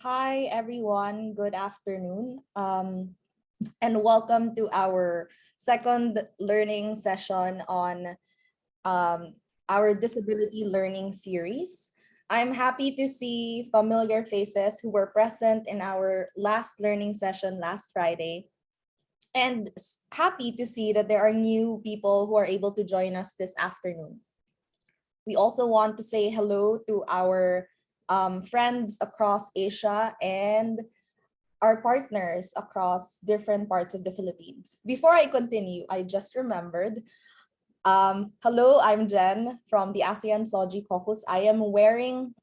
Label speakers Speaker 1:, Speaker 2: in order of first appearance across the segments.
Speaker 1: Hi, everyone. Good afternoon. Um, and welcome to our second learning session on um, our disability learning series. I'm happy to see familiar faces who were present in our last learning session last Friday. And happy to see that there are new people who are able to join us this afternoon. We also want to say hello to our um, friends across Asia and our partners across different parts of the Philippines. Before I continue, I just remembered. Um, hello, I'm Jen from the ASEAN SOGIE Caucus. I am wearing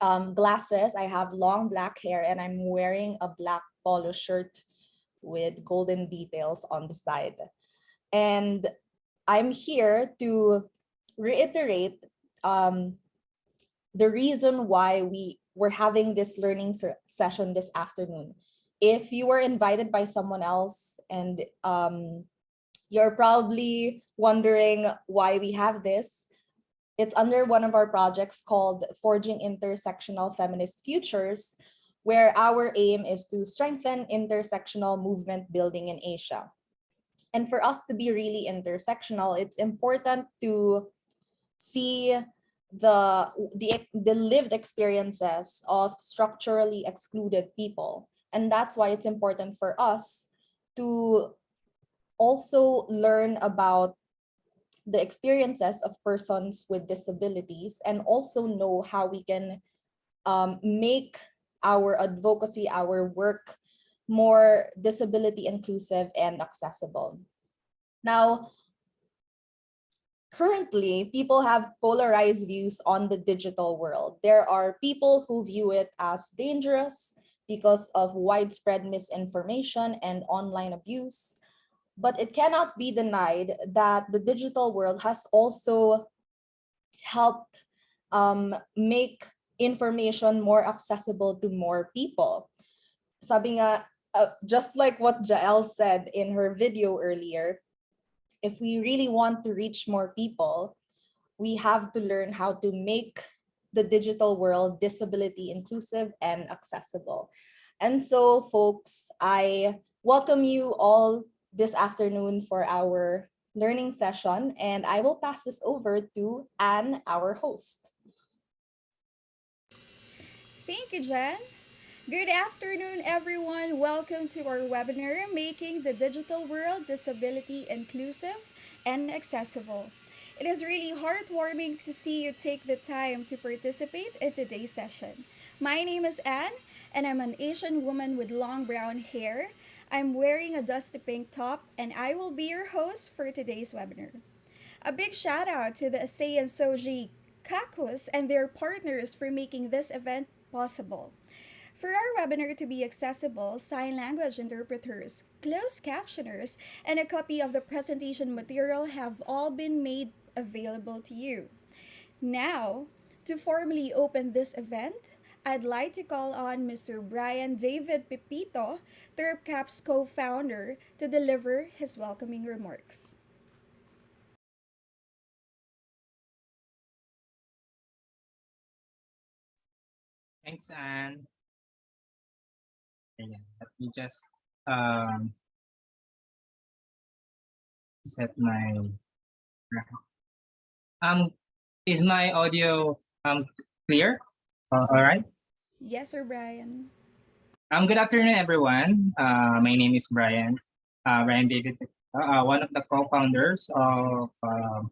Speaker 1: um, glasses. I have long black hair and I'm wearing a black polo shirt with golden details on the side. And I'm here to reiterate um, the reason why we were having this learning session this afternoon. If you were invited by someone else and um, you're probably wondering why we have this, it's under one of our projects called Forging Intersectional Feminist Futures, where our aim is to strengthen intersectional movement building in Asia. And for us to be really intersectional, it's important to see the, the, the lived experiences of structurally excluded people. And that's why it's important for us to also learn about the experiences of persons with disabilities and also know how we can um, make our advocacy, our work more disability inclusive and accessible. Now, currently people have polarized views on the digital world. There are people who view it as dangerous because of widespread misinformation and online abuse. But it cannot be denied that the digital world has also helped um, make information more accessible to more people. Sabi nga, uh, just like what Jael said in her video earlier, if we really want to reach more people, we have to learn how to make the digital world disability inclusive and accessible. And so folks, I welcome you all this afternoon for our learning session, and I will pass this over to Anne, our host.
Speaker 2: Thank you, Jen. Good afternoon, everyone. Welcome to our webinar, Making the Digital World Disability Inclusive and Accessible. It is really heartwarming to see you take the time to participate in today's session. My name is Anne, and I'm an Asian woman with long brown hair. I'm wearing a dusty pink top, and I will be your host for today's webinar. A big shout out to the ASEAN SOGIE Caucus and their partners for making this event possible. For our webinar to be accessible, sign language interpreters, closed captioners, and a copy of the presentation material have all been made available to you. Now, to formally open this event, I'd like to call on Mr. Brian David Pipito, TerpCap's co-founder, to deliver his welcoming remarks.
Speaker 3: Thanks, Anne. Ayan. Let me just um, set my um is my audio um clear? Uh, all right.
Speaker 2: Yes, sir, Brian.
Speaker 3: Um, good afternoon, everyone. Uh, my name is Brian. Uh, Brian David, uh, one of the co-founders of uh.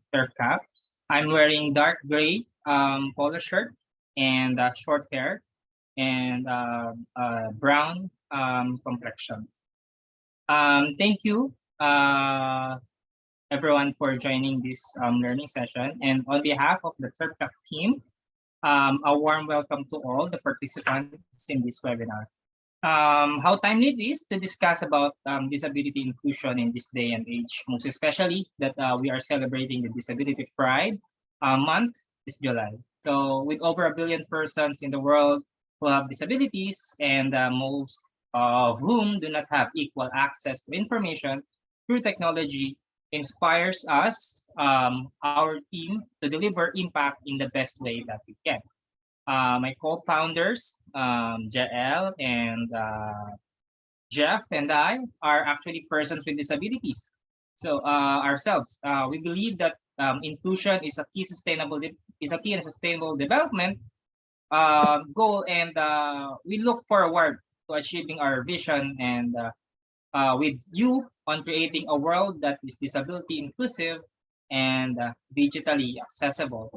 Speaker 3: I'm wearing dark gray um, polo shirt and uh, short hair and uh, uh, brown um, complexion. Um, thank you, uh, everyone, for joining this um, learning session. And on behalf of the TerpCap team, um, a warm welcome to all the participants in this webinar. Um, how timely it is to discuss about um, disability inclusion in this day and age, most especially that uh, we are celebrating the Disability Pride uh, month this July. So with over a billion persons in the world who have disabilities and uh, most of whom do not have equal access to information through technology inspires us, um, our team, to deliver impact in the best way that we can. Uh, my co-founders, um, Jael and uh, Jeff and I are actually persons with disabilities. So uh, ourselves, uh, we believe that um, inclusion is a key sustainable is a key in sustainable development uh, goal, and uh, we look forward to achieving our vision and uh, uh, with you on creating a world that is disability inclusive and uh, digitally accessible.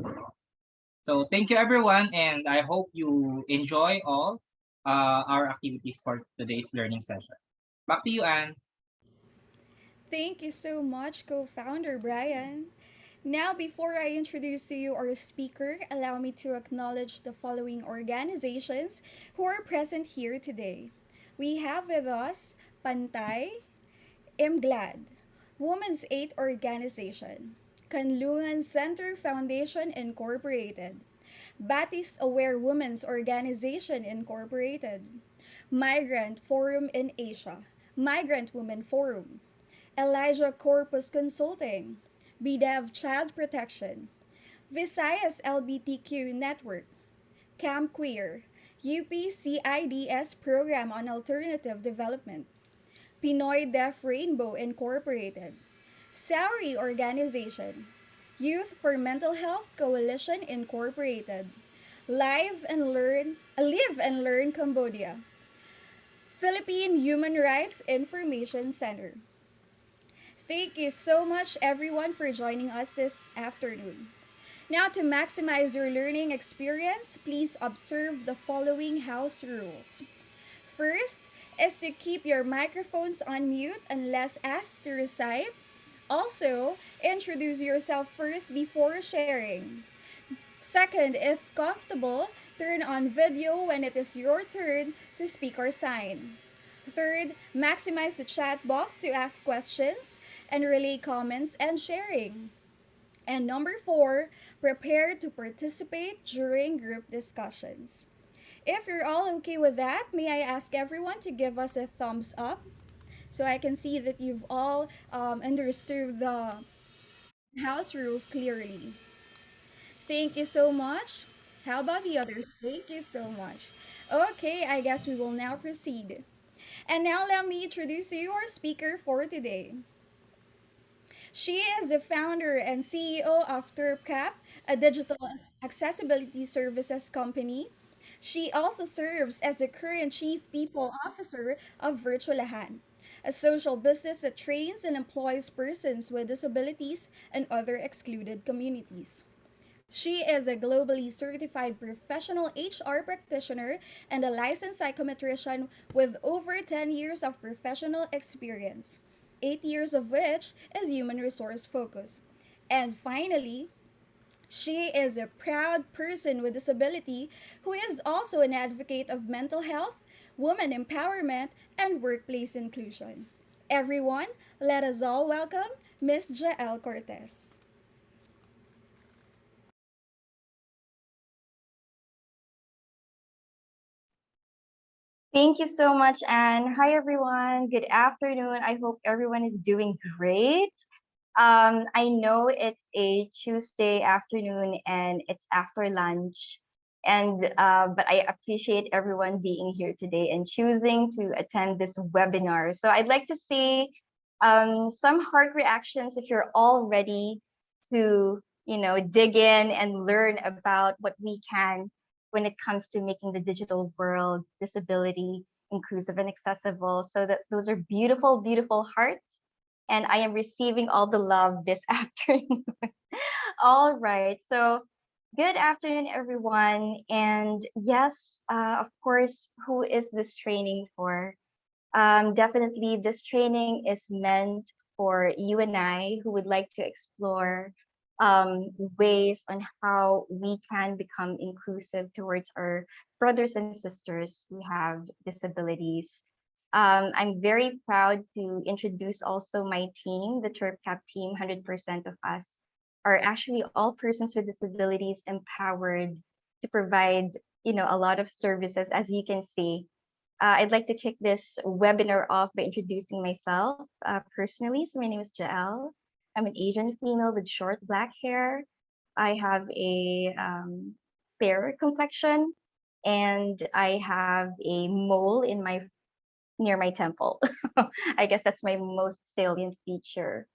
Speaker 3: So thank you everyone, and I hope you enjoy all uh, our activities for today's learning session. Back to you, Anne.
Speaker 2: Thank you so much, co founder Brian. Now, before I introduce you our speaker, allow me to acknowledge the following organizations who are present here today. We have with us Pantay, Imglad, Women's Aid Organization, Kanlungan Center Foundation Incorporated, Batis Aware Women's Organization Incorporated, Migrant Forum in Asia, Migrant Women Forum, Elijah Corpus Consulting, BDEV Child Protection, Visayas LBTQ Network, Camp Queer, UPCIDS Program on Alternative Development, Pinoy Deaf Rainbow Incorporated, Sauri Organization, Youth for Mental Health Coalition Incorporated, Live and Learn, Live and Learn Cambodia, Philippine Human Rights Information Center. Thank you so much, everyone, for joining us this afternoon. Now, to maximize your learning experience, please observe the following house rules. First is to keep your microphones on mute unless asked to recite. Also, introduce yourself first before sharing. Second, if comfortable, turn on video when it is your turn to speak or sign. Third, maximize the chat box to ask questions and relay comments and sharing. And number four, prepare to participate during group discussions. If you're all okay with that, may I ask everyone to give us a thumbs up so I can see that you've all um, understood the house rules clearly. Thank you so much. How about the others? Thank you so much. Okay, I guess we will now proceed. And now let me introduce you our speaker for today. She is the founder and CEO of TerpCap, a digital accessibility services company. She also serves as the current Chief People Officer of Virtualahan, a social business that trains and employs persons with disabilities and other excluded communities. She is a globally certified professional HR practitioner and a licensed psychometrician with over 10 years of professional experience eight years of which is human resource focus. And finally, she is a proud person with disability who is also an advocate of mental health, woman empowerment, and workplace inclusion. Everyone, let us all welcome Ms. Jael Cortez.
Speaker 4: Thank you so much, Anne. Hi, everyone. Good afternoon. I hope everyone is doing great. Um, I know it's a Tuesday afternoon and it's after lunch, and uh, but I appreciate everyone being here today and choosing to attend this webinar. So I'd like to see um, some heart reactions if you're all ready to you know dig in and learn about what we can when it comes to making the digital world disability inclusive and accessible. So that those are beautiful, beautiful hearts. And I am receiving all the love this afternoon. all right. So good afternoon, everyone. And yes, uh, of course, who is this training for? Um, definitely, this training is meant for you and I who would like to explore um, ways on how we can become inclusive towards our brothers and sisters who have disabilities. Um, I'm very proud to introduce also my team, the TerpCap team, 100% of us are actually all persons with disabilities empowered to provide you know, a lot of services, as you can see. Uh, I'd like to kick this webinar off by introducing myself uh, personally. So my name is Jael. I'm an Asian female with short black hair. I have a um, fair complexion, and I have a mole in my near my temple. I guess that's my most salient feature.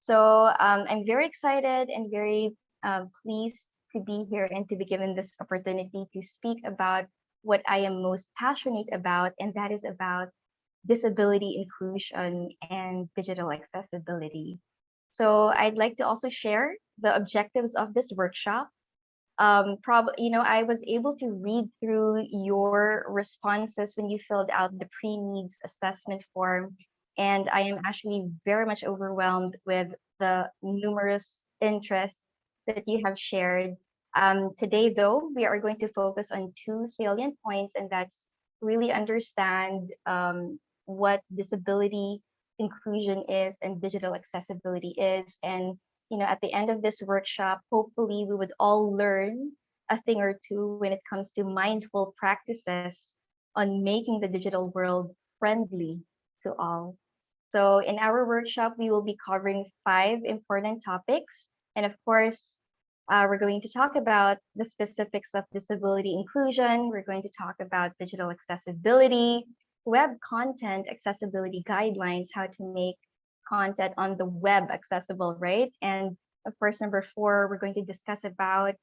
Speaker 4: So um, I'm very excited and very um, pleased to be here and to be given this opportunity to speak about what I am most passionate about, and that is about disability inclusion and digital accessibility. So I'd like to also share the objectives of this workshop. Um, prob you know, I was able to read through your responses when you filled out the pre-needs assessment form, and I am actually very much overwhelmed with the numerous interests that you have shared. Um, today, though, we are going to focus on two salient points, and that's really understand um, what disability inclusion is and digital accessibility is. And, you know, at the end of this workshop, hopefully we would all learn a thing or two when it comes to mindful practices on making the digital world friendly to all. So in our workshop, we will be covering five important topics. And of course, uh, we're going to talk about the specifics of disability inclusion. We're going to talk about digital accessibility, web content accessibility guidelines, how to make content on the web accessible, right? And of course, number four, we're going to discuss about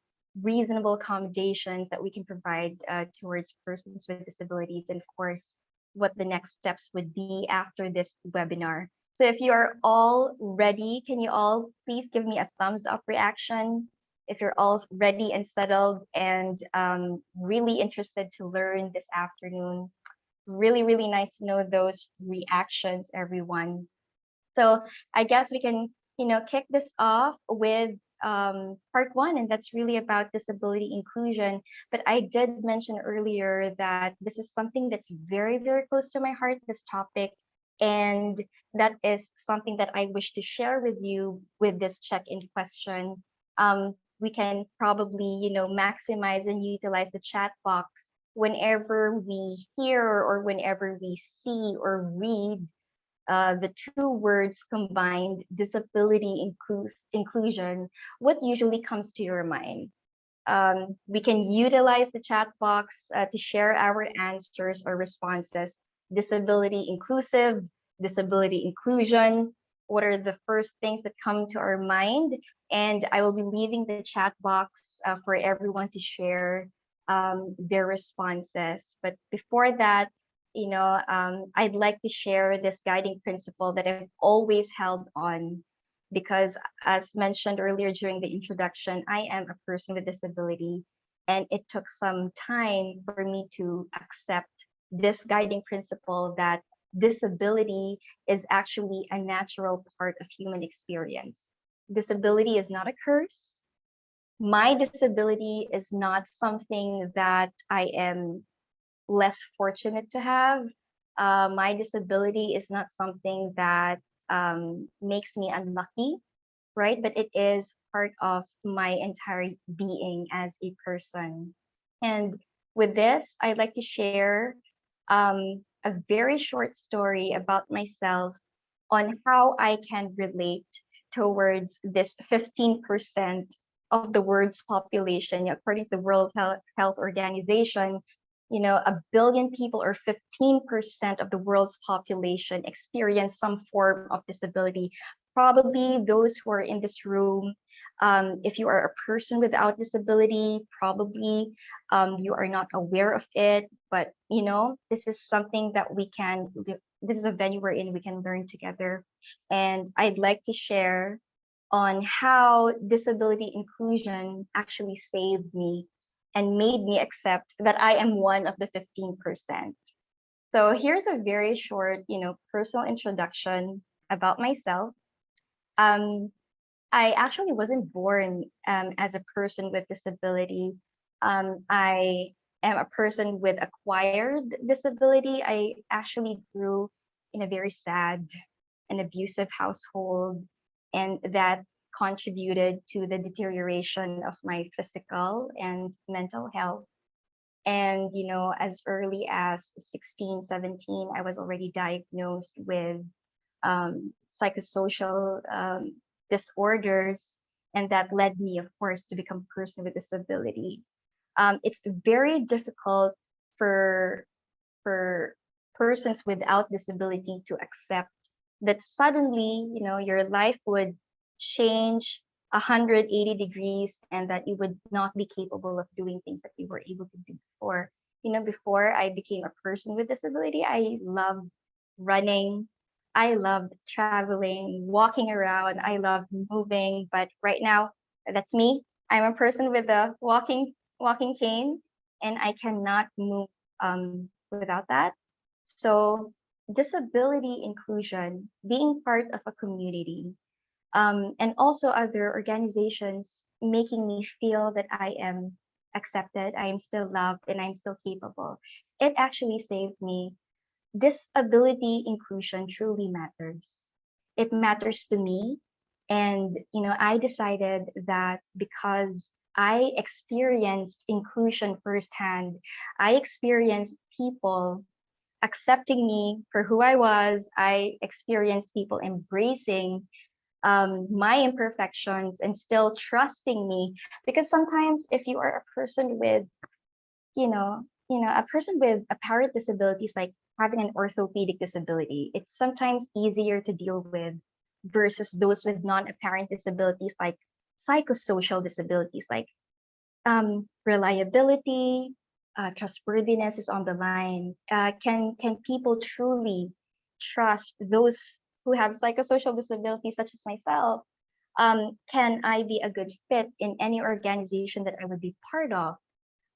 Speaker 4: reasonable accommodations that we can provide uh, towards persons with disabilities, and of course, what the next steps would be after this webinar. So if you are all ready, can you all please give me a thumbs up reaction? If you're all ready and settled and um, really interested to learn this afternoon, really, really nice to know those reactions, everyone. So I guess we can, you know, kick this off with um, part one, and that's really about disability inclusion. But I did mention earlier that this is something that's very, very close to my heart, this topic. And that is something that I wish to share with you with this check-in question. Um, we can probably, you know, maximize and utilize the chat box whenever we hear or whenever we see or read uh, the two words combined, disability inclus inclusion, what usually comes to your mind? Um, we can utilize the chat box uh, to share our answers or responses. Disability inclusive, disability inclusion, what are the first things that come to our mind? And I will be leaving the chat box uh, for everyone to share um, their responses. But before that, you know, um, I'd like to share this guiding principle that I've always held on because as mentioned earlier during the introduction, I am a person with disability and it took some time for me to accept this guiding principle that disability is actually a natural part of human experience. Disability is not a curse my disability is not something that I am less fortunate to have. Uh, my disability is not something that um, makes me unlucky, right? But it is part of my entire being as a person. And with this, I'd like to share um, a very short story about myself on how I can relate towards this 15% of the world's population, according to the World Health Organization, you know, a billion people or 15% of the world's population experience some form of disability. Probably those who are in this room, um, if you are a person without disability, probably um, you are not aware of it. But, you know, this is something that we can, this is a venue we're in, we can learn together. And I'd like to share on how disability inclusion actually saved me and made me accept that I am one of the 15%. So here's a very short, you know, personal introduction about myself. Um, I actually wasn't born um, as a person with disability. Um, I am a person with acquired disability. I actually grew in a very sad and abusive household and that contributed to the deterioration of my physical and mental health. And, you know, as early as 16, 17, I was already diagnosed with um, psychosocial um, disorders. And that led me, of course, to become a person with disability. um, it's very difficult for for persons without disability to accept that suddenly you know your life would change 180 degrees and that you would not be capable of doing things that you were able to do before. You know before i became a person with disability i loved running. I loved traveling walking around. I loved moving but right now that's me. I'm a person with a walking walking cane and i cannot move um, without that. So disability inclusion being part of a community um, and also other organizations making me feel that I am accepted, I am still loved, and I'm still capable. It actually saved me. Disability inclusion truly matters. It matters to me. And, you know, I decided that because I experienced inclusion firsthand, I experienced people accepting me for who I was. I experienced people embracing um, my imperfections and still trusting me because sometimes if you are a person with you know you know a person with apparent disabilities like having an orthopedic disability it's sometimes easier to deal with versus those with non-apparent disabilities like psychosocial disabilities like um, reliability uh, trustworthiness is on the line uh, can can people truly trust those who have psychosocial disabilities such as myself, um, can I be a good fit in any organization that I would be part of?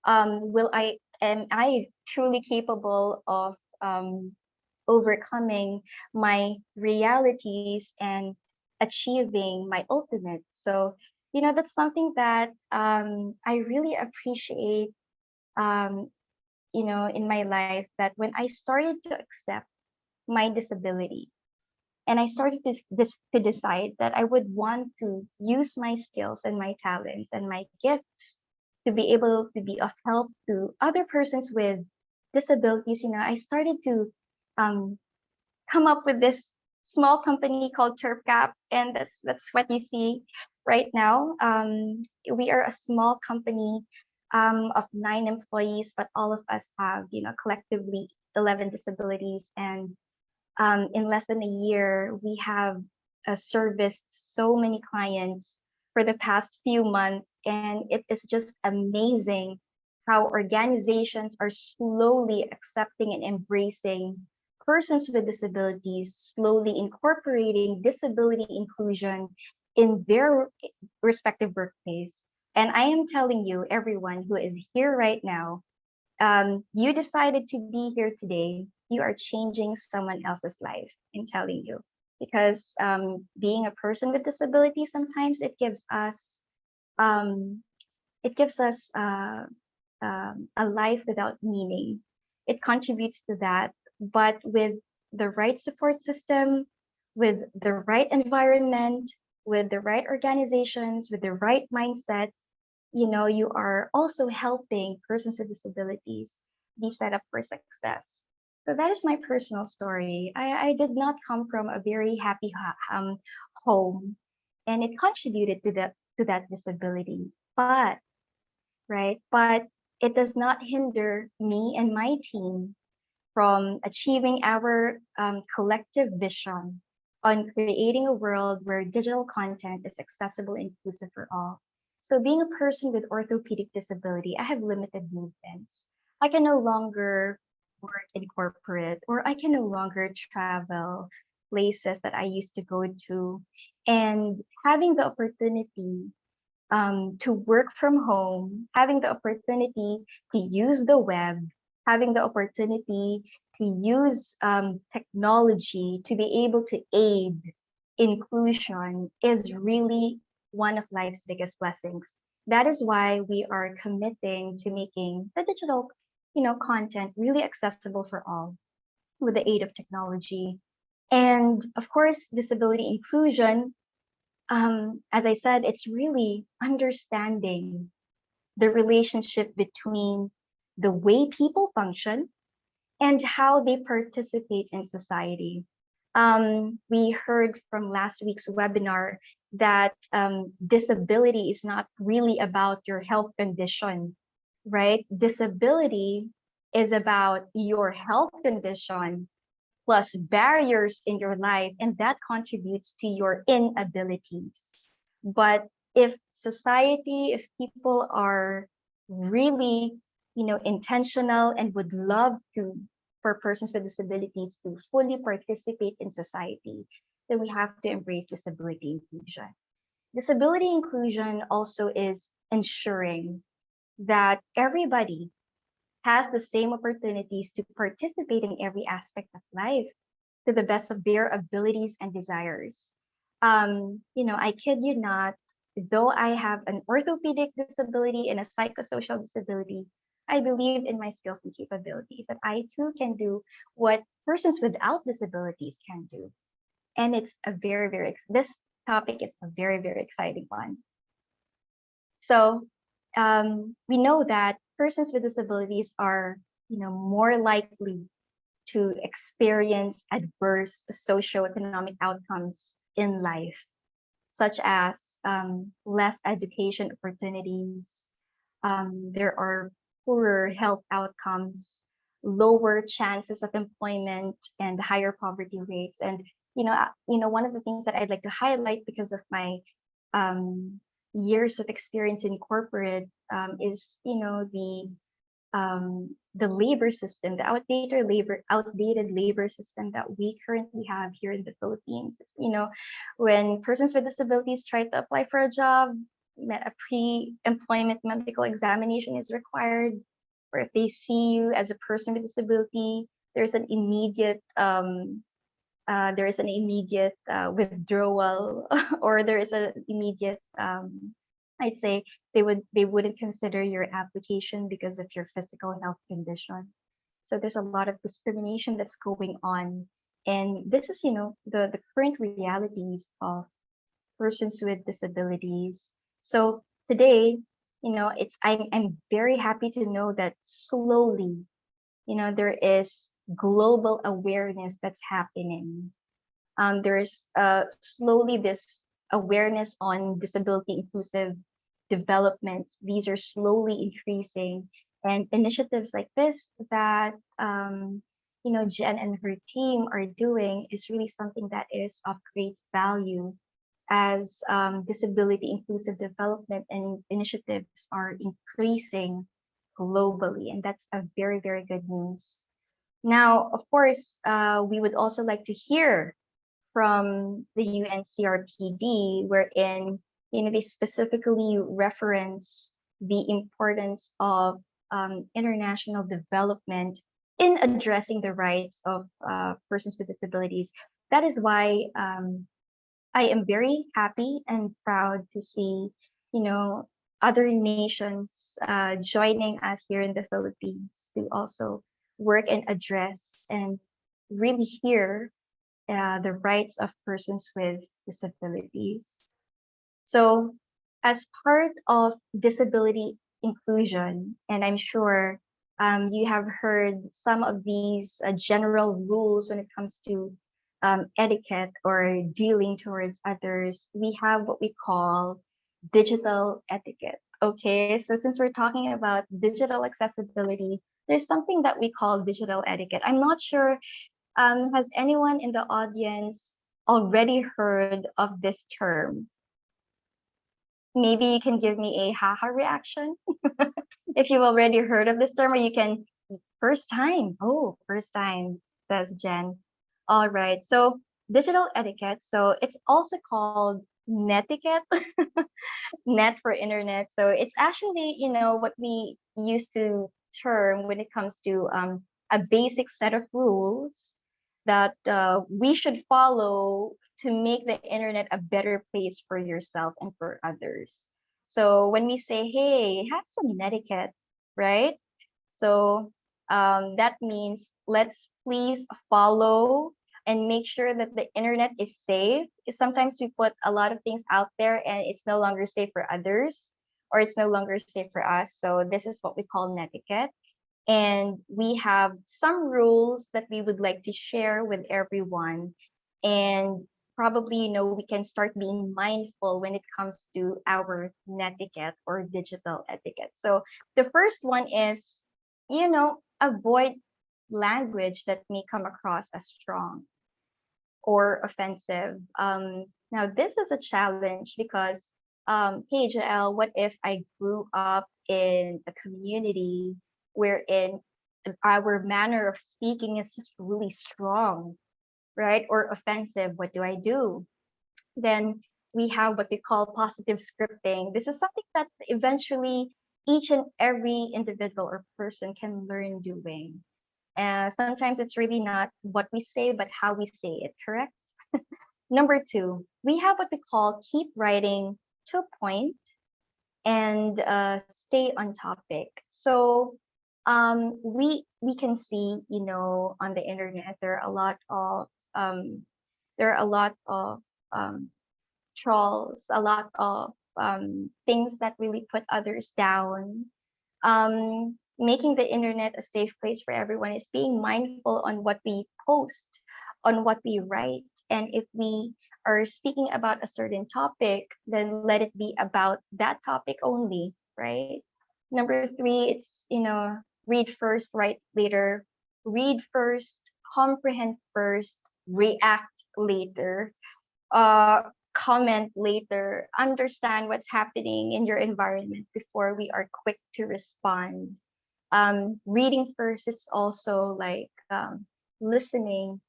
Speaker 4: Um, will I am I truly capable of um, overcoming my realities and achieving my ultimate? So you know that's something that um, I really appreciate. Um, you know, in my life, that when I started to accept my disability, and I started to, this, to decide that I would want to use my skills and my talents and my gifts to be able to be of help to other persons with disabilities. You know, I started to um, come up with this small company called TerpCap, and that's that's what you see right now. Um, we are a small company um, of nine employees, but all of us have, you know, collectively 11 disabilities and um, in less than a year, we have uh, serviced so many clients for the past few months. And it is just amazing how organizations are slowly accepting and embracing persons with disabilities, slowly incorporating disability inclusion in their respective workplace. And I am telling you, everyone who is here right now, um, you decided to be here today you are changing someone else's life in telling you. Because um, being a person with disability sometimes it gives us um, it gives us uh, um, a life without meaning. It contributes to that but with the right support system with the right environment with the right organizations with the right mindset you know you are also helping persons with disabilities be set up for success so that is my personal story. I, I did not come from a very happy um, home, and it contributed to that to that disability. But right, but it does not hinder me and my team from achieving our um, collective vision on creating a world where digital content is accessible inclusive for all. So being a person with orthopedic disability, I have limited movements. I can no longer work in corporate or I can no longer travel places that I used to go to and having the opportunity um, to work from home, having the opportunity to use the web, having the opportunity to use um, technology to be able to aid inclusion is really one of life's biggest blessings. That is why we are committing to making the digital you know, content really accessible for all with the aid of technology. And of course, disability inclusion, um, as I said, it's really understanding the relationship between the way people function and how they participate in society. Um, we heard from last week's webinar that um, disability is not really about your health condition right? Disability is about your health condition plus barriers in your life, and that contributes to your inabilities. But if society, if people are really, you know, intentional and would love to for persons with disabilities to fully participate in society, then we have to embrace disability inclusion. Disability inclusion also is ensuring that everybody has the same opportunities to participate in every aspect of life to the best of their abilities and desires. Um, you know, I kid you not, though I have an orthopedic disability and a psychosocial disability, I believe in my skills and capabilities that I too can do what persons without disabilities can do. And it's a very, very, this topic is a very, very exciting one. So um, we know that persons with disabilities are, you know, more likely to experience adverse socioeconomic outcomes in life, such as um, less education opportunities. Um, there are poorer health outcomes, lower chances of employment, and higher poverty rates. And you know, you know, one of the things that I'd like to highlight because of my um, years of experience in corporate um, is, you know, the um, the labor system, the outdated labor, outdated labor system that we currently have here in the Philippines. You know, when persons with disabilities try to apply for a job, a pre-employment medical examination is required, or if they see you as a person with disability, there's an immediate um, uh, there is an immediate uh, withdrawal, or there is an immediate um, I'd say they would they wouldn't consider your application because of your physical health condition. So there's a lot of discrimination that's going on, and this is you know the the current realities of persons with disabilities. So today, you know, it's I'm I'm very happy to know that slowly, you know, there is global awareness that's happening. Um, there's uh slowly this awareness on disability inclusive developments. These are slowly increasing, and initiatives like this that um, you know Jen and her team are doing is really something that is of great value as um, disability inclusive development and initiatives are increasing globally, and that's a very very good news. Now, of course, uh, we would also like to hear from the UNCRPD, wherein you know they specifically reference the importance of um, international development in addressing the rights of uh, persons with disabilities. That is why um, I am very happy and proud to see, you know, other nations uh, joining us here in the Philippines to also work and address and really hear uh, the rights of persons with disabilities. So, as part of disability inclusion, and I'm sure um, you have heard some of these uh, general rules when it comes to um, etiquette or dealing towards others, we have what we call digital etiquette. Okay, so since we're talking about digital accessibility, there's something that we call digital etiquette. I'm not sure, um, has anyone in the audience already heard of this term? Maybe you can give me a haha reaction if you've already heard of this term, or you can first time. Oh, first time, says Jen. All right. So digital etiquette. So it's also called netiquette, net for internet. So it's actually, you know, what we used to term when it comes to um, a basic set of rules that uh, we should follow to make the internet a better place for yourself and for others. So when we say, hey, have some netiquette, right? So um, that means let's please follow and make sure that the internet is safe. Sometimes we put a lot of things out there and it's no longer safe for others or it's no longer safe for us. So this is what we call netiquette. And we have some rules that we would like to share with everyone. And probably you know we can start being mindful when it comes to our netiquette or digital etiquette. So the first one is, you know, avoid language that may come across as strong or offensive. Um, now, this is a challenge because, um, hey, Jael, what if I grew up in a community wherein our manner of speaking is just really strong, right? Or offensive. What do I do? Then we have what we call positive scripting. This is something that eventually each and every individual or person can learn doing. And sometimes it's really not what we say, but how we say it, correct? Number two, we have what we call keep writing to a point and uh, stay on topic. So um, we we can see, you know, on the internet there are a lot of um, there are a lot of um, trolls, a lot of um, things that really put others down. Um, making the internet a safe place for everyone is being mindful on what we post, on what we write, and if we are speaking about a certain topic, then let it be about that topic only, right? Number three, it's you know read first, write later. Read first, comprehend first, react later. Uh, comment later, understand what's happening in your environment before we are quick to respond. Um, reading first is also like um, listening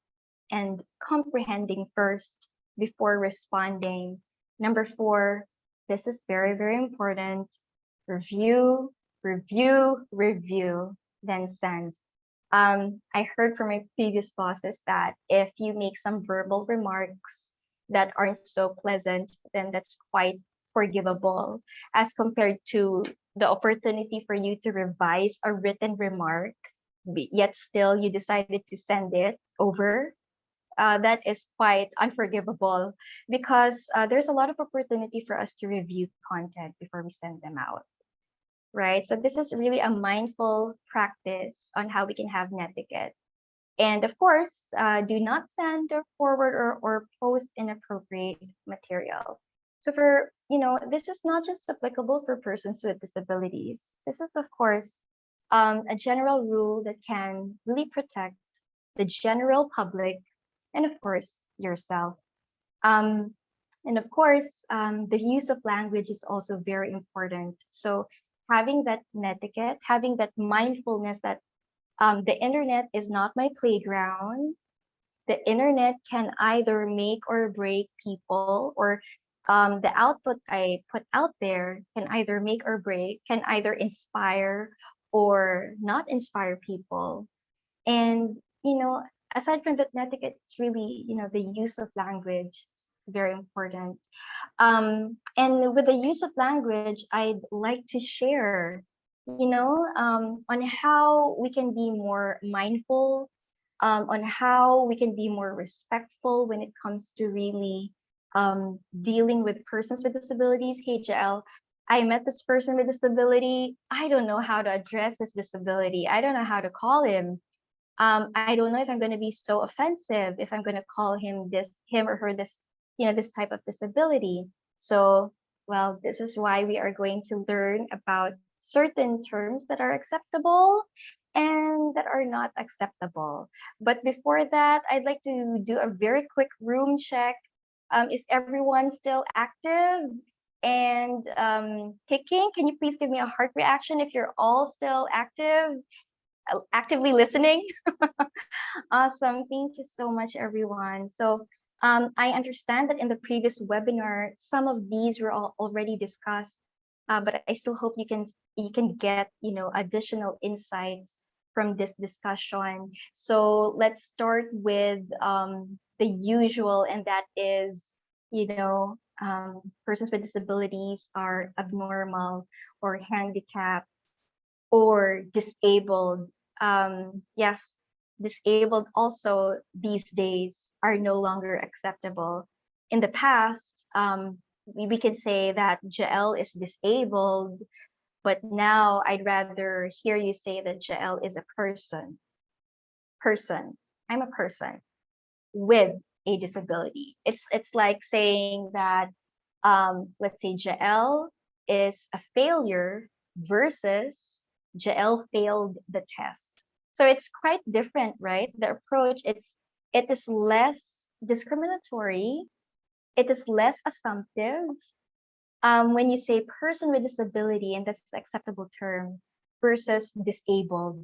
Speaker 4: and comprehending first before responding. Number four, this is very, very important. Review, review, review, then send. Um, I heard from my previous bosses that if you make some verbal remarks that aren't so pleasant, then that's quite forgivable as compared to the opportunity for you to revise a written remark, yet still you decided to send it over. Uh, that is quite unforgivable because uh, there's a lot of opportunity for us to review content before we send them out right? So this is really a mindful practice on how we can have netiquette. And of course, uh, do not send or forward or, or post inappropriate material. So for, you know, this is not just applicable for persons with disabilities. This is, of course, um, a general rule that can really protect the general public and, of course, yourself. Um, and of course, um, the use of language is also very important. So having that netiquette, having that mindfulness that um, the internet is not my playground. The internet can either make or break people, or um, the output I put out there can either make or break, can either inspire or not inspire people. And, you know, aside from netiquette, it's really, you know, the use of language is very important. Um, and with the use of language, I'd like to share, you know, um, on how we can be more mindful, um, on how we can be more respectful when it comes to really um, dealing with persons with disabilities. Hey, I met this person with disability. I don't know how to address his disability. I don't know how to call him. Um, I don't know if I'm going to be so offensive if I'm going to call him this, him or her this you know, this type of disability. So, well, this is why we are going to learn about certain terms that are acceptable and that are not acceptable. But before that, I'd like to do a very quick room check. Um, is everyone still active and um, kicking? Can you please give me a heart reaction if you're all still active, actively listening? awesome. Thank you so much, everyone. So um, I understand that in the previous webinar, some of these were all already discussed, uh, but I still hope you can you can get you know additional insights from this discussion. So let's start with um, the usual, and that is you know um, persons with disabilities are abnormal or handicapped or disabled. Um, yes, disabled also these days are no longer acceptable. In the past, um, we, we can say that Jael is disabled, but now I'd rather hear you say that Jael is a person. Person. I'm a person with a disability. It's it's like saying that um, let's say Jael is a failure versus Jael failed the test. So it's quite different, right? The approach it's it is less discriminatory, it is less assumptive. Um, when you say person with disability, and that's acceptable term, versus disabled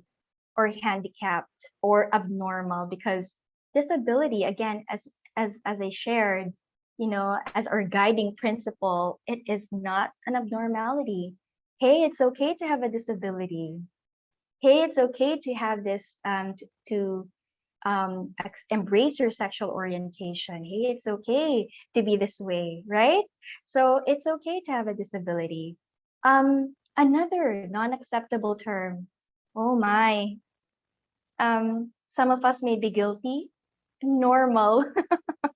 Speaker 4: or handicapped or abnormal, because disability, again, as as as I shared, you know, as our guiding principle, it is not an abnormality. Hey, it's okay to have a disability. Hey, it's okay to have this um to, um embrace your sexual orientation. Hey, it's okay to be this way, right? So it's okay to have a disability. Um, another non-acceptable term. Oh my. Um, some of us may be guilty. Normal.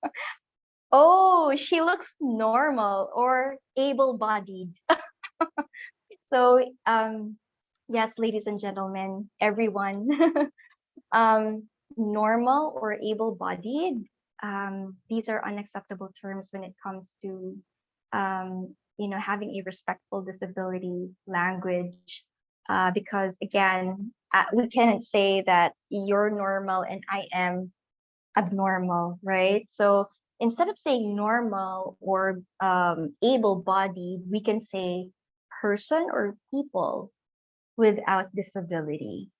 Speaker 4: oh, she looks normal or able-bodied. so, um, yes, ladies and gentlemen, everyone, um, normal or able-bodied, um, these are unacceptable terms when it comes to, um, you know, having a respectful disability language. Uh, because again, uh, we cannot say that you're normal and I am abnormal, right? So instead of saying normal or um, able-bodied, we can say person or people without disability.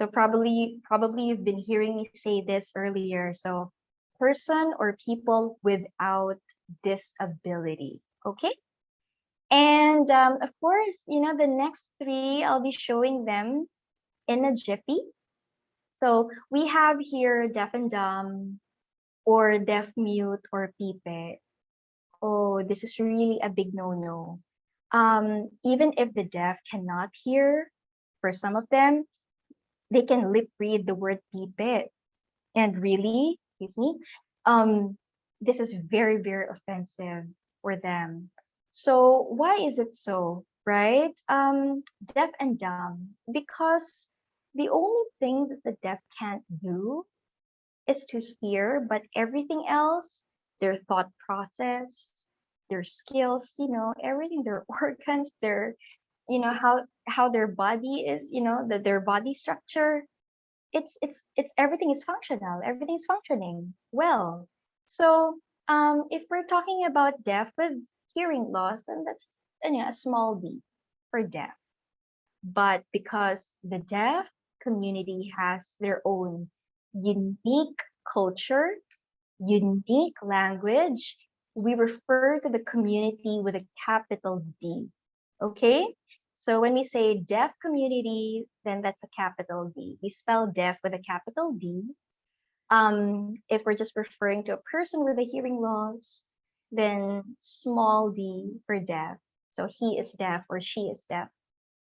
Speaker 4: So probably probably you've been hearing me say this earlier. So person or people without disability. Okay. And um, of course, you know, the next three, I'll be showing them in a jiffy. So we have here deaf and dumb or deaf mute or pipi. Oh, this is really a big no-no. Um, even if the deaf cannot hear, for some of them, they can lip read the word pipi. And really, excuse me, um, this is very, very offensive for them. So why is it so, right? Um, deaf and dumb, because the only thing that the deaf can't do is to hear, but everything else, their thought process, their skills, you know, everything, their organs, their, you know, how how their body is, you know, that their body structure, it's it's it's everything is functional, everything is functioning well. So um, if we're talking about deaf with hearing loss, then that's you know, a small d for deaf. But because the deaf community has their own unique culture, unique language, we refer to the community with a capital D. Okay? So when we say deaf community, then that's a capital D. We spell deaf with a capital D. Um, if we're just referring to a person with a hearing loss, then small d for deaf. So he is deaf or she is deaf.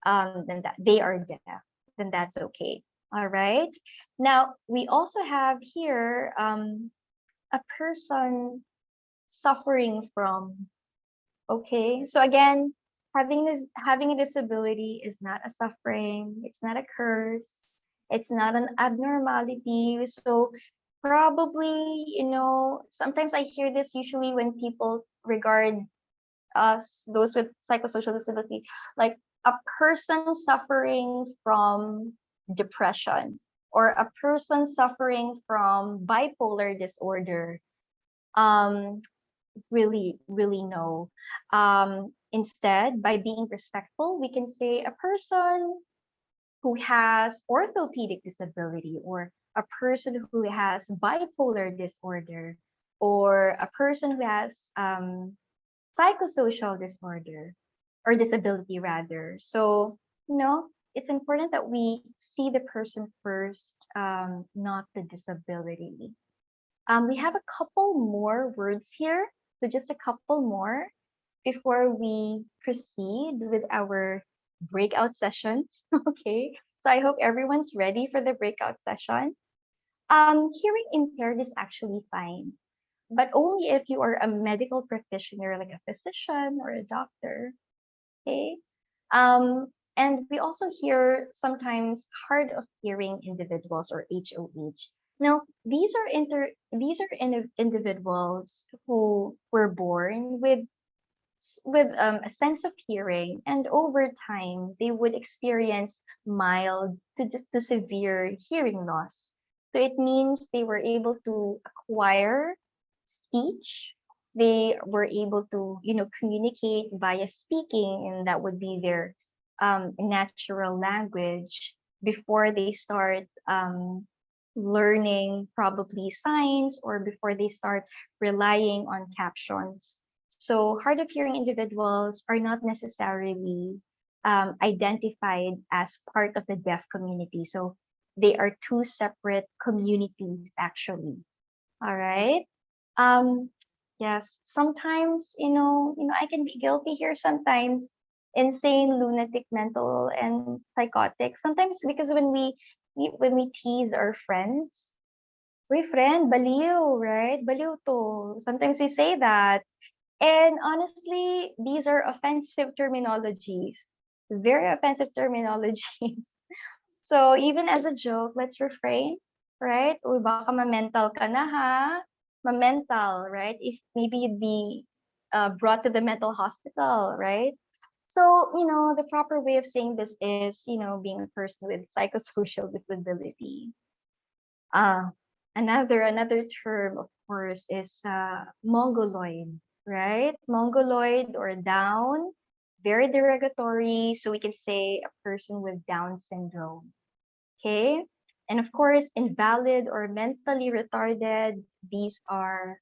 Speaker 4: Um, then that they are deaf. Then that's okay. All right. Now we also have here um, a person suffering from. Okay. So again, having this having a disability is not a suffering. It's not a curse. It's not an abnormality. So probably you know sometimes i hear this usually when people regard us those with psychosocial disability like a person suffering from depression or a person suffering from bipolar disorder um really really no um instead by being respectful we can say a person who has orthopedic disability or a person who has bipolar disorder or a person who has um, psychosocial disorder or disability rather. So, you know, it's important that we see the person first, um, not the disability. Um, we have a couple more words here. So just a couple more before we proceed with our breakout sessions. okay. So I hope everyone's ready for the breakout session. Um, hearing impaired is actually fine, but only if you are a medical practitioner, like a physician or a doctor. Okay. Um, and we also hear sometimes hard of hearing individuals or HOH. Now, these are inter these are indi- individuals who were born with with um, a sense of hearing, and over time, they would experience mild to, to severe hearing loss. So it means they were able to acquire speech. They were able to, you know, communicate via speaking, and that would be their um, natural language before they start um, learning probably signs or before they start relying on captions. So hard of hearing individuals are not necessarily um, identified as part of the deaf community. So they are two separate communities actually. All right. Um, yes, sometimes, you know, you know, I can be guilty here sometimes insane, lunatic, mental, and psychotic. Sometimes because when we when we tease our friends, we friend, baliw, right? Baliw to. Sometimes we say that. And honestly, these are offensive terminologies. Very offensive terminologies. So even as a joke, let's refrain, right? Uy, baka ma-mental ka na ha. Ma-mental, right? If maybe you'd be uh, brought to the mental hospital, right? So, you know, the proper way of saying this is, you know, being a person with psychosocial disability. Uh, another another term, of course, is uh, mongoloid, right? Mongoloid or down, very derogatory. So we can say a person with Down syndrome. Okay. And of course, invalid or mentally retarded, these are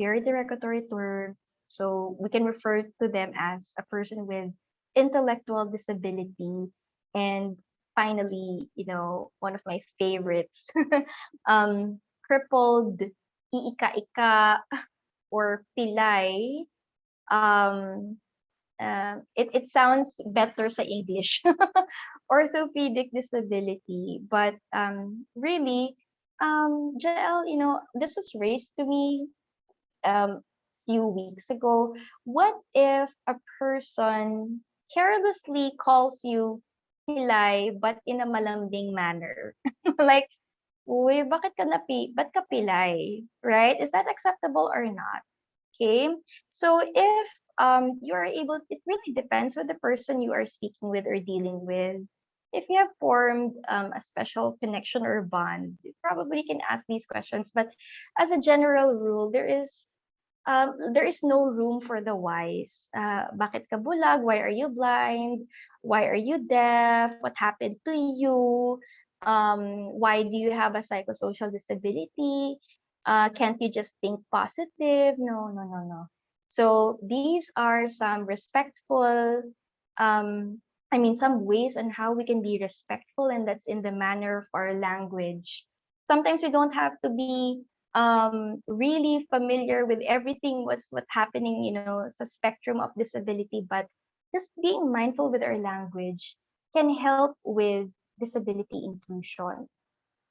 Speaker 4: very derogatory terms. So we can refer to them as a person with intellectual disability. And finally, you know, one of my favorites, um, crippled, iika-ika, or pilay. Um, uh, it, it sounds better sa English. Orthopedic disability. But um, really, um, you know, this was raised to me um, few weeks ago. What if a person carelessly calls you pilay but in a malambing manner? like, uy, bakit ka napi, ba't ka pilay? Right? Is that acceptable or not? Okay. So if um you are able, it really depends with the person you are speaking with or dealing with. If you have formed um, a special connection or bond, you probably can ask these questions. But as a general rule, there is um, there is no room for the whys. Uh, bakit ka bulag? Why are you blind? Why are you deaf? What happened to you? Um, why do you have a psychosocial disability? Uh, can't you just think positive? No, no, no, no. So these are some respectful, um, I mean, some ways on how we can be respectful, and that's in the manner of our language. Sometimes we don't have to be um really familiar with everything what's what's happening you know it's a spectrum of disability but just being mindful with our language can help with disability inclusion.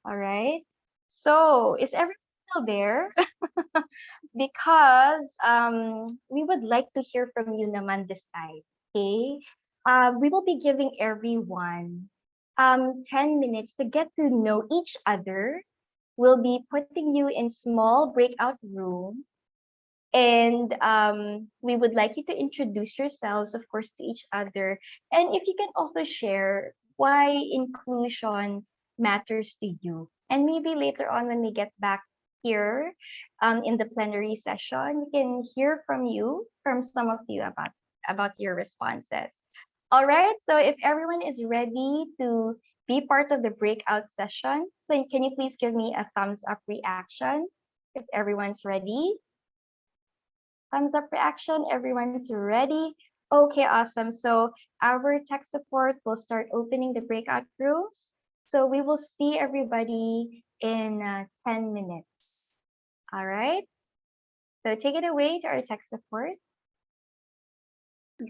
Speaker 4: All right so is everyone still there? Because um we would like to hear from you naman this time okay? Uh, we will be giving everyone um 10 minutes to get to know each other. We'll be putting you in small breakout room. And um, we would like you to introduce yourselves of course to each other. And if you can also share why inclusion matters to you and maybe later on when we get back here um, in the plenary session we can hear from you from some of you about about your responses all right so if everyone is ready to be part of the breakout session. Then can you please give me a thumbs up reaction if everyone's ready? Thumbs up reaction, everyone's ready. Okay, awesome. So our tech support will start opening the breakout rooms. So we will see everybody in uh, 10 minutes. All right. So take it away to our tech support.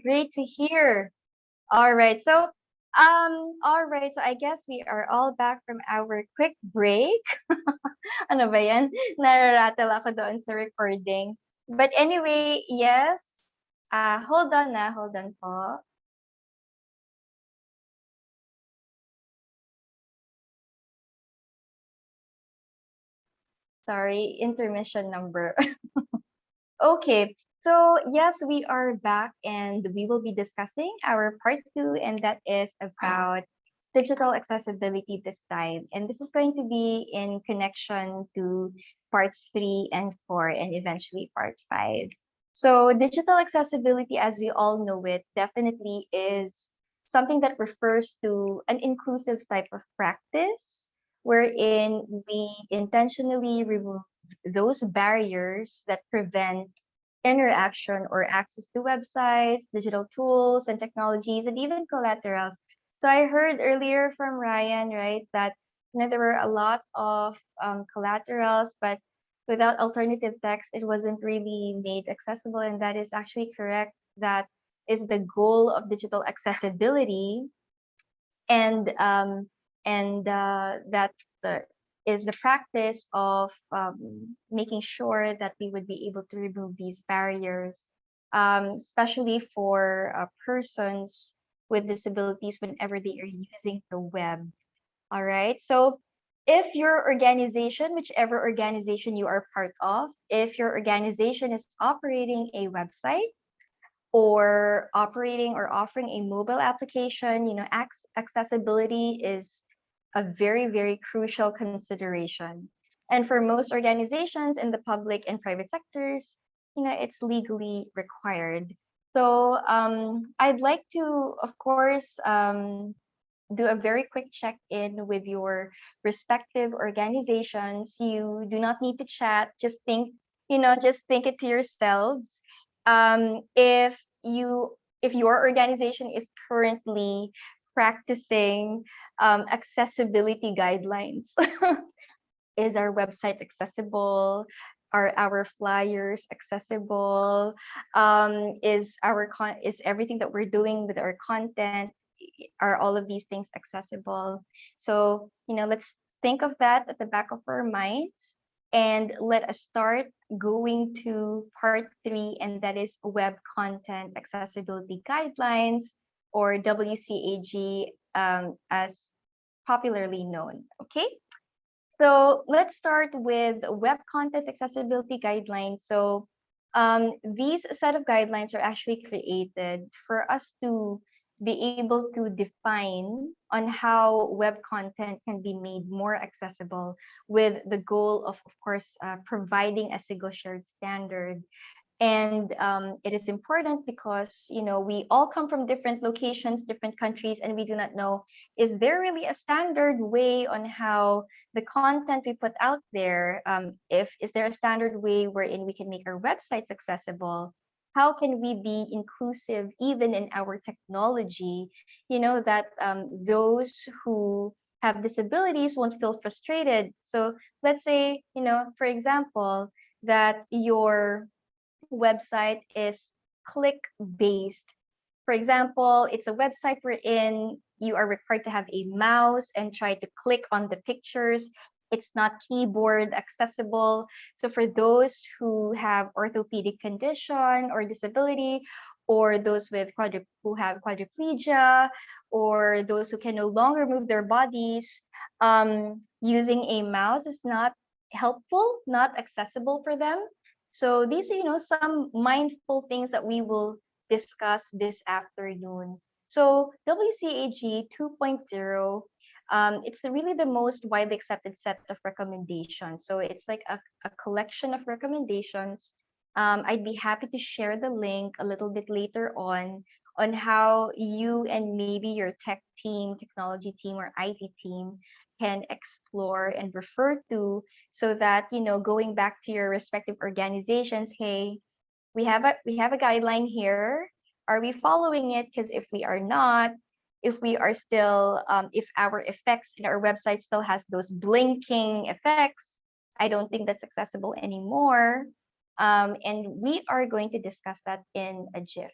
Speaker 4: Great to hear. All right. So um, all right, so I guess we are all back from our quick break. ano ba yan? Ako doon sa recording. But anyway, yes. Uh, hold on na, hold on po. sorry, intermission number. okay, so yes, we are back and we will be discussing our part two, and that is about digital accessibility this time. And this is going to be in connection to parts three and four, and eventually part five. So, digital accessibility, as we all know it, definitely is something that refers to an inclusive type of practice wherein we intentionally remove those barriers that prevent interaction or access to websites, digital tools and technologies, and even collaterals. So I heard earlier from Ryan, right, that you know there were a lot of um, collaterals, but without alternative text, it wasn't really made accessible, and that is actually correct. That is the goal of digital accessibility, and um, and uh, that the, is the practice of um, making sure that we would be able to remove these barriers, um, especially for uh, persons with disabilities whenever they are using the web. All right. So if your organization, whichever organization you are part of, if your organization is operating a website or operating or offering a mobile application, you know, accessibility is a very, very crucial consideration. And for most organizations in the public and private sectors, you know, it's legally required. So um, I'd like to, of course, um, do a very quick check-in with your respective organizations. You do not need to chat. Just think, you know, just think it to yourselves. Um, if you if your organization is currently practicing um, accessibility guidelines. is our website accessible? Are our flyers accessible? Um, is our con is everything that we're doing with our content? Are all of these things accessible? So you know, let's think of that at the back of our minds, and let us start going to part three, and that is web content accessibility guidelines or WCAG um, as popularly known. Okay, so let's start with web content accessibility guidelines. So um, these set of guidelines are actually created for us to be able to define on how web content can be made more accessible with the goal of, of course, uh, providing a single shared standard. And um, it is important because you know we all come from different locations different countries and we do not know is there really a standard way on how the content we put out there um, if is there a standard way wherein we can make our websites accessible how can we be inclusive even in our technology you know that um, those who have disabilities won't feel frustrated so let's say you know for example that your website is click based. For example, it's a website wherein you are required to have a mouse and try to click on the pictures. It's not keyboard accessible. So for those who have orthopedic condition or disability, or those with who have quadriplegia, or those who can no longer move their bodies, um, using a mouse is not helpful, not accessible for them. So these are, you know, some mindful things that we will discuss this afternoon. So WCAG 2.0, um, it's the, really the most widely accepted set of recommendations. So it's like a, a collection of recommendations. Um, I'd be happy to share the link a little bit later on on how you and maybe your tech team, technology team, or IT team can explore and refer to so that you know going back to your respective organizations hey we have a we have a guideline here are we following it because if we are not if we are still um, if our effects in our website still has those blinking effects i don't think that's accessible anymore um, and we are going to discuss that in a gif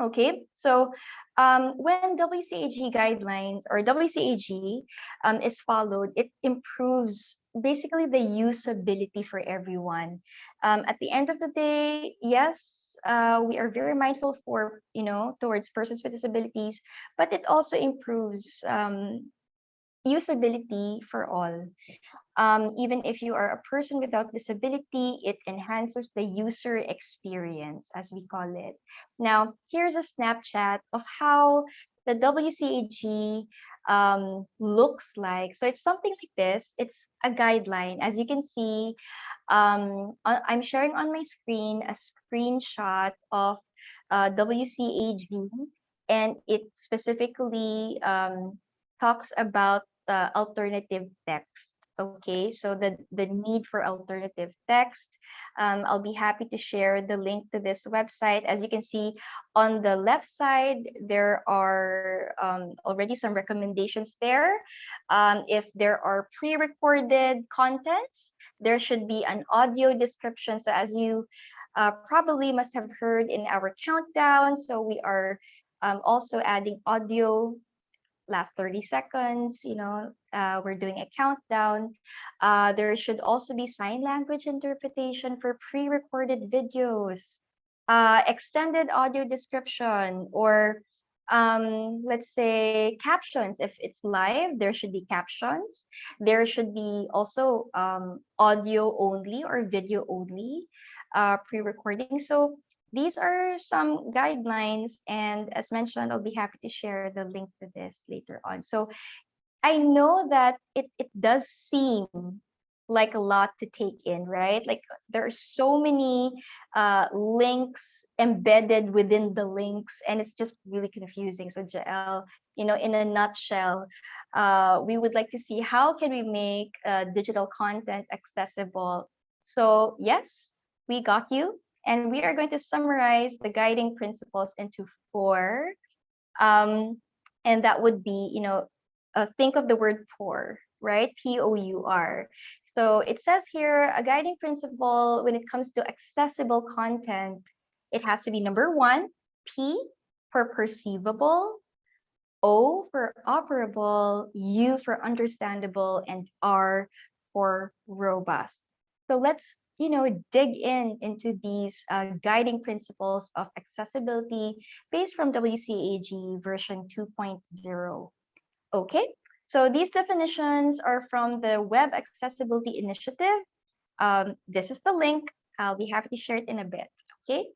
Speaker 4: Okay, so um, when WCAG guidelines or WCAG um, is followed, it improves basically the usability for everyone. Um, at the end of the day, yes, uh, we are very mindful for you know towards persons with disabilities, but it also improves um, usability for all. Um, even if you are a person without disability, it enhances the user experience, as we call it. Now, here's a snapshot of how the WCAG um, looks like. So it's something like this. It's a guideline. As you can see, um, I- I'm sharing on my screen a screenshot of uh, WCAG, and it specifically um, talks about the alternative text. Okay, so the, the need for alternative text. Um, I'll be happy to share the link to this website. As you can see on the left side, there are um, already some recommendations there. Um, if there are pre-recorded contents, there should be an audio description. So as you uh, probably must have heard in our countdown, so we are um, also adding audio last 30 seconds you know uh, we're doing a countdown. Uh, there should also be sign language interpretation for pre-recorded videos. Uh, extended audio description or um, let's say captions. If it's live there should be captions. There should be also um, audio only or video only uh, pre-recording. So these are some guidelines and as mentioned i'll be happy to share the link to this later on. So i know that it, it does seem like a lot to take in right? Like there are so many uh, links embedded within the links and it's just really confusing. So jael you know in a nutshell uh, we would like to see how can we make uh, digital content accessible. So yes we got you and we are going to summarize the guiding principles into four. Um, and that would be, you know, uh, think of the word pour, right? P O U R. So it says here a guiding principle when it comes to accessible content, it has to be number one, P for perceivable, O for operable, U for understandable, and R for robust. So let's you know dig in into these uh, guiding principles of accessibility based from WCAG version 2.0. Okay, so these definitions are from the Web Accessibility Initiative. Um, this is the link. I'll be happy to share it in a bit. Okay,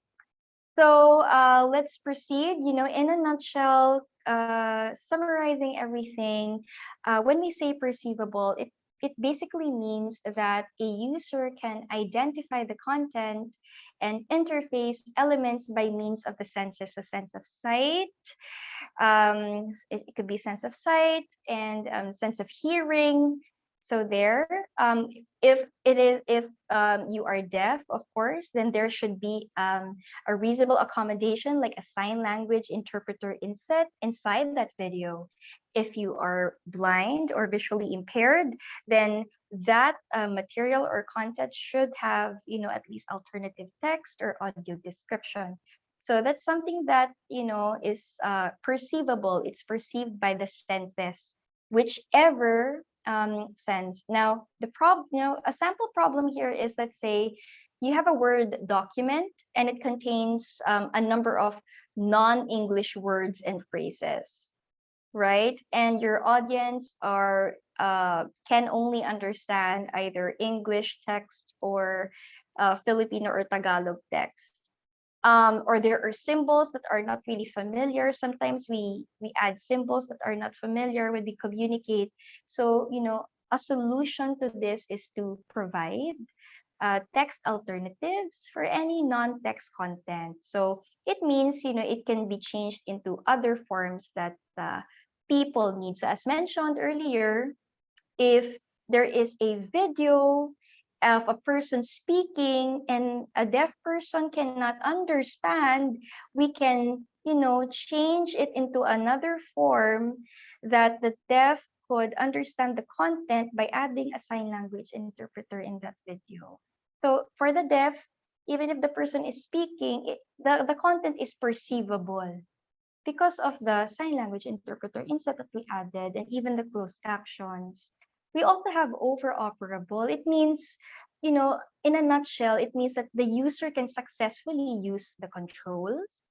Speaker 4: so uh, let's proceed. You know, in a nutshell, uh, summarizing everything, uh, when we say perceivable, it it basically means that a user can identify the content and interface elements by means of the senses, a sense of sight, um, it, it could be sense of sight and um, sense of hearing. So there, um, if it is if um, you are deaf, of course, then there should be um, a reasonable accommodation like a sign language interpreter inset inside that video. If you are blind or visually impaired, then that uh, material or content should have, you know, at least alternative text or audio description. So that's something that, you know, is uh, perceivable. It's perceived by the senses, whichever um, sense. Now, the problem, you know, a sample problem here is let's say you have a Word document and it contains um, a number of non-English words and phrases, right? And your audience are uh, can only understand either English text or uh, Filipino or Tagalog text um, or there are symbols that are not really familiar. Sometimes we we add symbols that are not familiar when we communicate. So you know, a solution to this is to provide uh, text alternatives for any non-text content. So it means you know it can be changed into other forms that uh, people need. So as mentioned earlier, if there is a video of a person speaking and a deaf person cannot understand, we can, you know, change it into another form that the deaf could understand the content by adding a sign language interpreter in that video. So for the deaf, even if the person is speaking, it, the, the content is perceivable because of the sign language interpreter inset that we added and even the closed captions. We also have overoperable. It means, you know, in a nutshell, it means that the user can successfully use the controls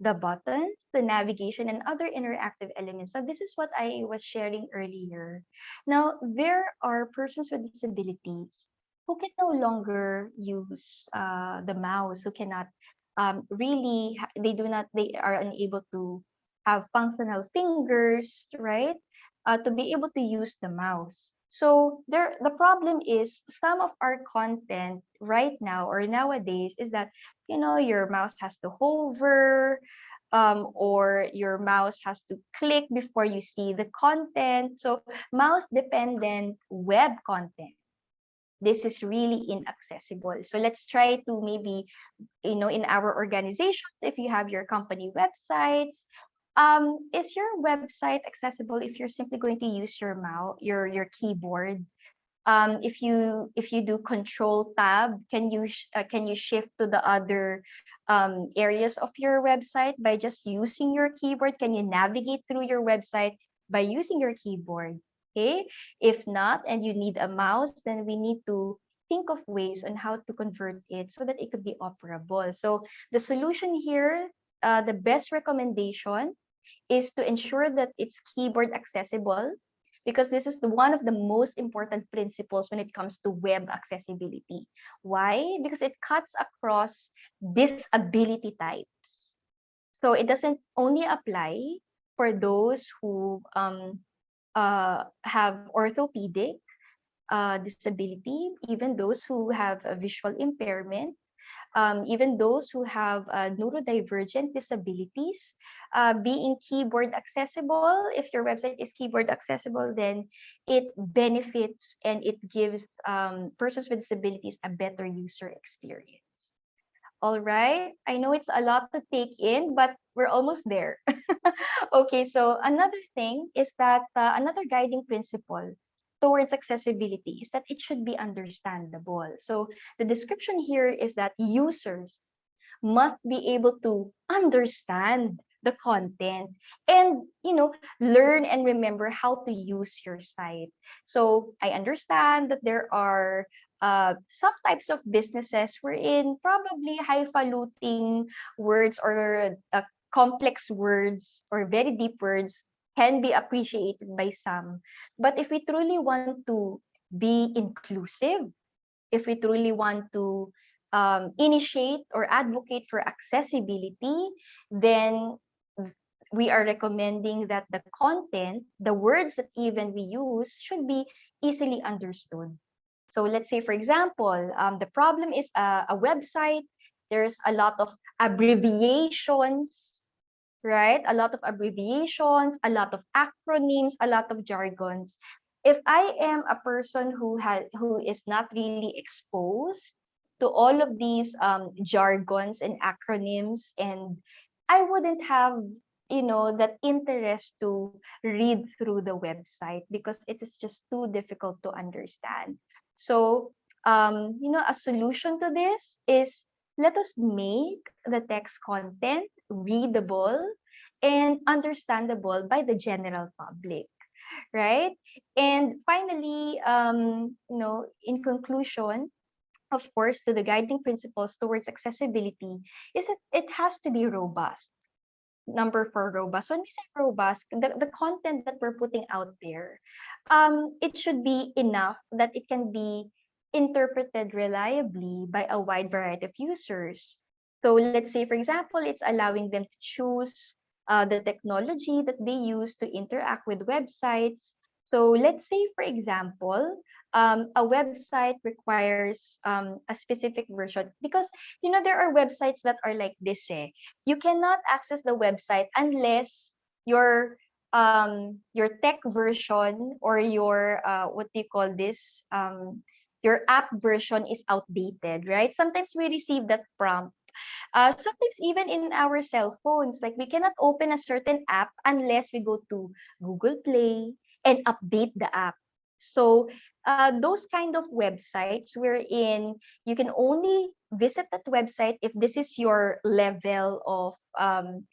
Speaker 4: the buttons, the navigation, and other interactive elements. So this is what I was sharing earlier. Now, there are persons with disabilities who can no longer use uh, the mouse, who cannot um, really, they do not, they are unable to have functional fingers, right? Uh, to be able to use the mouse. So there, the problem is some of our content right now or nowadays is that you know your mouse has to hover, um, or your mouse has to click before you see the content. So mouse dependent web content this is really inaccessible. So let's try to maybe, you know, in our organizations, if you have your company websites, um, is your website accessible if you're simply going to use your mouse, your your keyboard? Um, if you if you do Control Tab, can you uh, can you shift to the other um, areas of your website by just using your keyboard? Can you navigate through your website by using your keyboard? Okay. If not, and you need a mouse, then we need to think of ways on how to convert it so that it could be operable. So the solution here, uh, the best recommendation is to ensure that it's keyboard accessible because this is the one of the most important principles when it comes to web accessibility. Why? Because it cuts across disability types. So it doesn't only apply for those who um, uh, have orthopedic uh, disability, even those who have a visual impairment, um, even those who have uh, neurodivergent disabilities, uh, being keyboard accessible. If your website is keyboard accessible, then it benefits and it gives um, persons with disabilities a better user experience. All right, I know it's a lot to take in, but we're almost there. okay, so another thing is that uh, another guiding principle towards accessibility is that it should be understandable. So the description here is that users must be able to understand the content and you know learn and remember how to use your site so i understand that there are uh, some types of businesses wherein probably highfalutin words or uh, complex words or very deep words can be appreciated by some. But if we truly want to be inclusive, if we truly want to um, initiate or advocate for accessibility, then we are recommending that the content, the words that even we use should be easily understood. So let's say, for example, um, the problem is a, a website. There's a lot of abbreviations, right? A lot of abbreviations, a lot of acronyms, a lot of jargons. If I am a person who has who is not really exposed to all of these um, jargons and acronyms, and I wouldn't have you know that interest to read through the website because it is just too difficult to understand so, um, you know, a solution to this is let us make the text content readable and understandable by the general public, right? And finally, um, you know, in conclusion, of course, to the guiding principles towards accessibility is that it has to be robust. Number four, robust. When we say robust, the, the content that we're putting out there, um, it should be enough that it can be interpreted reliably by a wide variety of users. So let's say, for example, it's allowing them to choose uh, the technology that they use to interact with websites. So let's say, for example, um, a website requires um, a specific version because you know there are websites that are like this. Eh? You cannot access the website unless your um your tech version or your uh what do you call this um your app version is outdated right sometimes we receive that prompt uh sometimes even in our cell phones like we cannot open a certain app unless we go to google play and update the app so uh, those kind of websites wherein you can only visit that website if this is your level of um,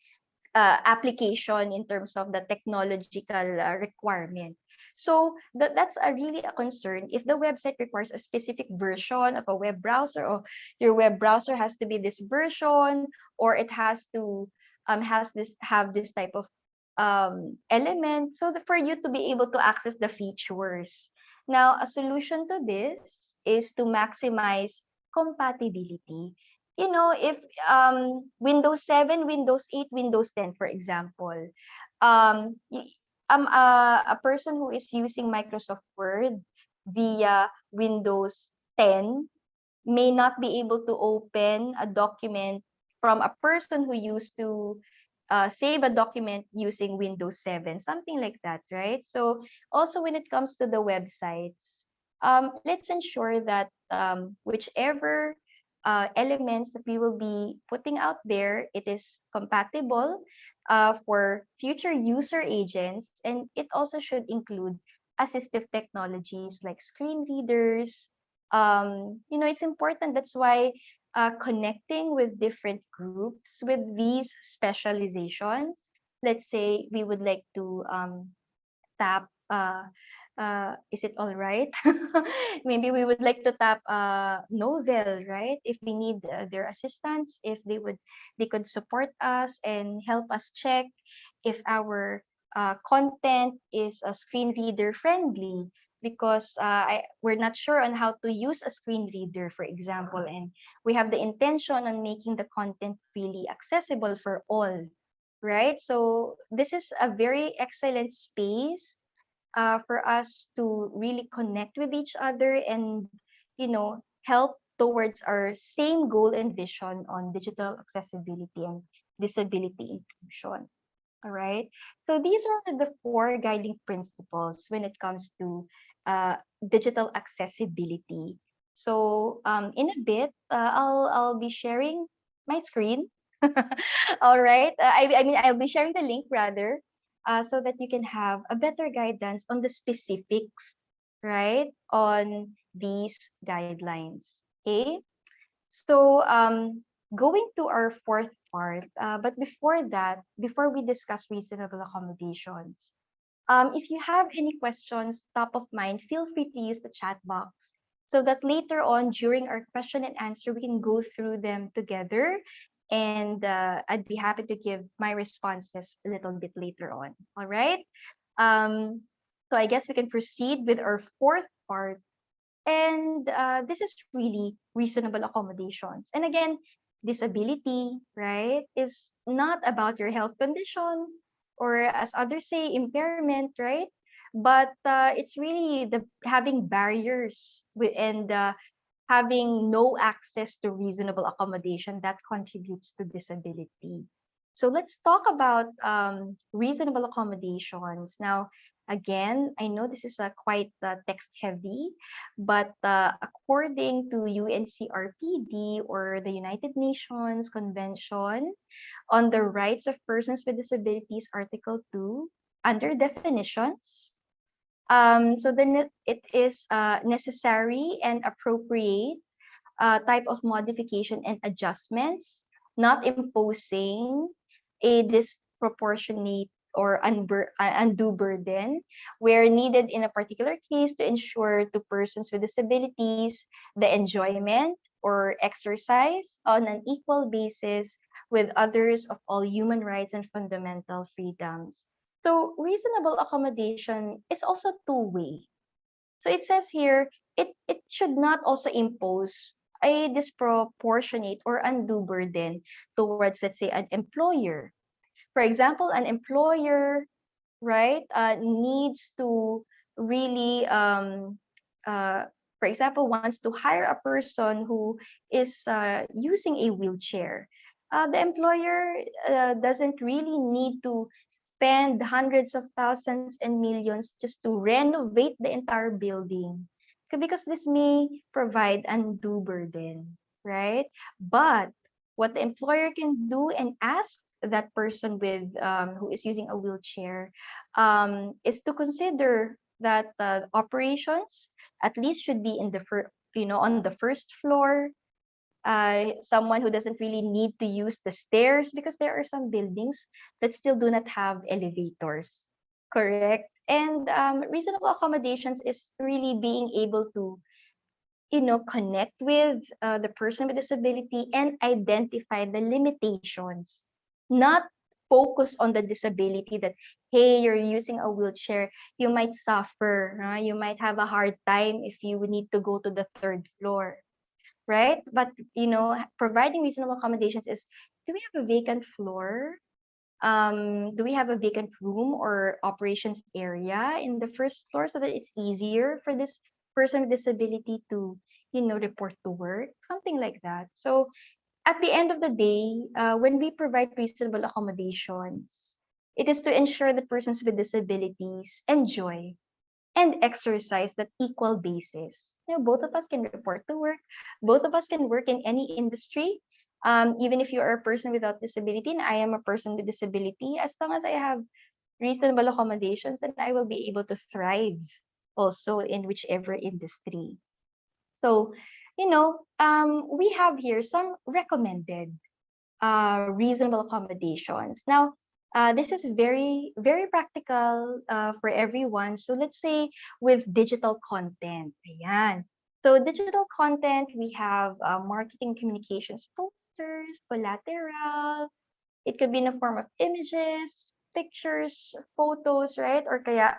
Speaker 4: uh, application in terms of the technological uh, requirement. So that, that's a really a concern. If the website requires a specific version of a web browser or your web browser has to be this version or it has to um, has this have this type of um, element so that for you to be able to access the features. Now, a solution to this is to maximize compatibility. You know, if um, Windows 7, Windows 8, Windows 10, for example, um, y- um, a, a person who is using Microsoft Word via Windows 10 may not be able to open a document from a person who used to uh, save a document using Windows 7, something like that, right? So also when it comes to the websites, um, let's ensure that um, whichever uh, elements that we will be putting out there, it is compatible uh, for future user agents, and it also should include assistive technologies like screen readers. Um, you know, it's important. That's why uh, connecting with different groups with these specializations. Let's say we would like to um, tap. Uh, uh, is it all right? Maybe we would like to tap uh, Novel, right? If we need uh, their assistance, if they would, they could support us and help us check if our uh, content is a screen reader friendly because uh, I, we're not sure on how to use a screen reader, for example, and we have the intention on making the content really accessible for all, right? So this is a very excellent space uh, for us to really connect with each other and, you know, help towards our same goal and vision on digital accessibility and disability inclusion. All right. So these are the four guiding principles when it comes to uh, digital accessibility. So um, in a bit, uh, I'll I'll be sharing my screen. All right. Uh, I I mean I'll be sharing the link rather, uh, so that you can have a better guidance on the specifics, right, on these guidelines. Okay. So um, going to our fourth part, uh, but before that, before we discuss reasonable accommodations, um, if you have any questions top of mind, feel free to use the chat box so that later on during our question and answer, we can go through them together. And uh, I'd be happy to give my responses a little bit later on. All right. Um, so I guess we can proceed with our fourth part. And uh, this is really reasonable accommodations. And again, disability, right, is not about your health condition or as others say, impairment, right? But uh, it's really the having barriers and uh, having no access to reasonable accommodation that contributes to disability. So let's talk about um, reasonable accommodations. Now, again, I know this is a quite uh, text heavy, but uh, according to UNCRPD or the United Nations Convention on the Rights of Persons with Disabilities, Article 2, under definitions, um, so then it is uh, necessary and appropriate uh, type of modification and adjustments, not imposing a disproportionate or unbur- uh, undue burden where needed in a particular case to ensure to persons with disabilities the enjoyment or exercise on an equal basis with others of all human rights and fundamental freedoms. So reasonable accommodation is also two-way. So it says here, it, it should not also impose a disproportionate or undue burden towards, let's say, an employer. For example, an employer, right, uh, needs to really, um, uh, for example, wants to hire a person who is uh, using a wheelchair. Uh, the employer uh, doesn't really need to spend hundreds of thousands and millions just to renovate the entire building because this may provide undue burden, right? But what the employer can do and ask that person with um, who is using a wheelchair um, is to consider that uh, operations at least should be in the first, you know, on the first floor. Uh, someone who doesn't really need to use the stairs because there are some buildings that still do not have elevators. Correct. And um, reasonable accommodations is really being able to, you know, connect with uh, the person with disability and identify the limitations, not focus on the disability that hey you're using a wheelchair you might suffer huh? you might have a hard time if you would need to go to the third floor right? But you know providing reasonable accommodations is do we have a vacant floor? Um do we have a vacant room or operations area in the first floor so that it's easier for this person with disability to you know report to work? Something like that. So at the end of the day uh, when we provide reasonable accommodations it is to ensure that persons with disabilities enjoy and exercise that equal basis. Know both of us can report to work. Both of us can work in any industry. Um, even if you are a person without disability and I am a person with disability, as long as I have reasonable accommodations, then I will be able to thrive also in whichever industry. So, you know, um, we have here some recommended uh, reasonable accommodations. Now, uh, this is very, very practical uh, for everyone. So let's say with digital content. Ayan. So digital content, we have uh, marketing communications posters, collateral. It could be in the form of images, pictures, photos, right? Or kaya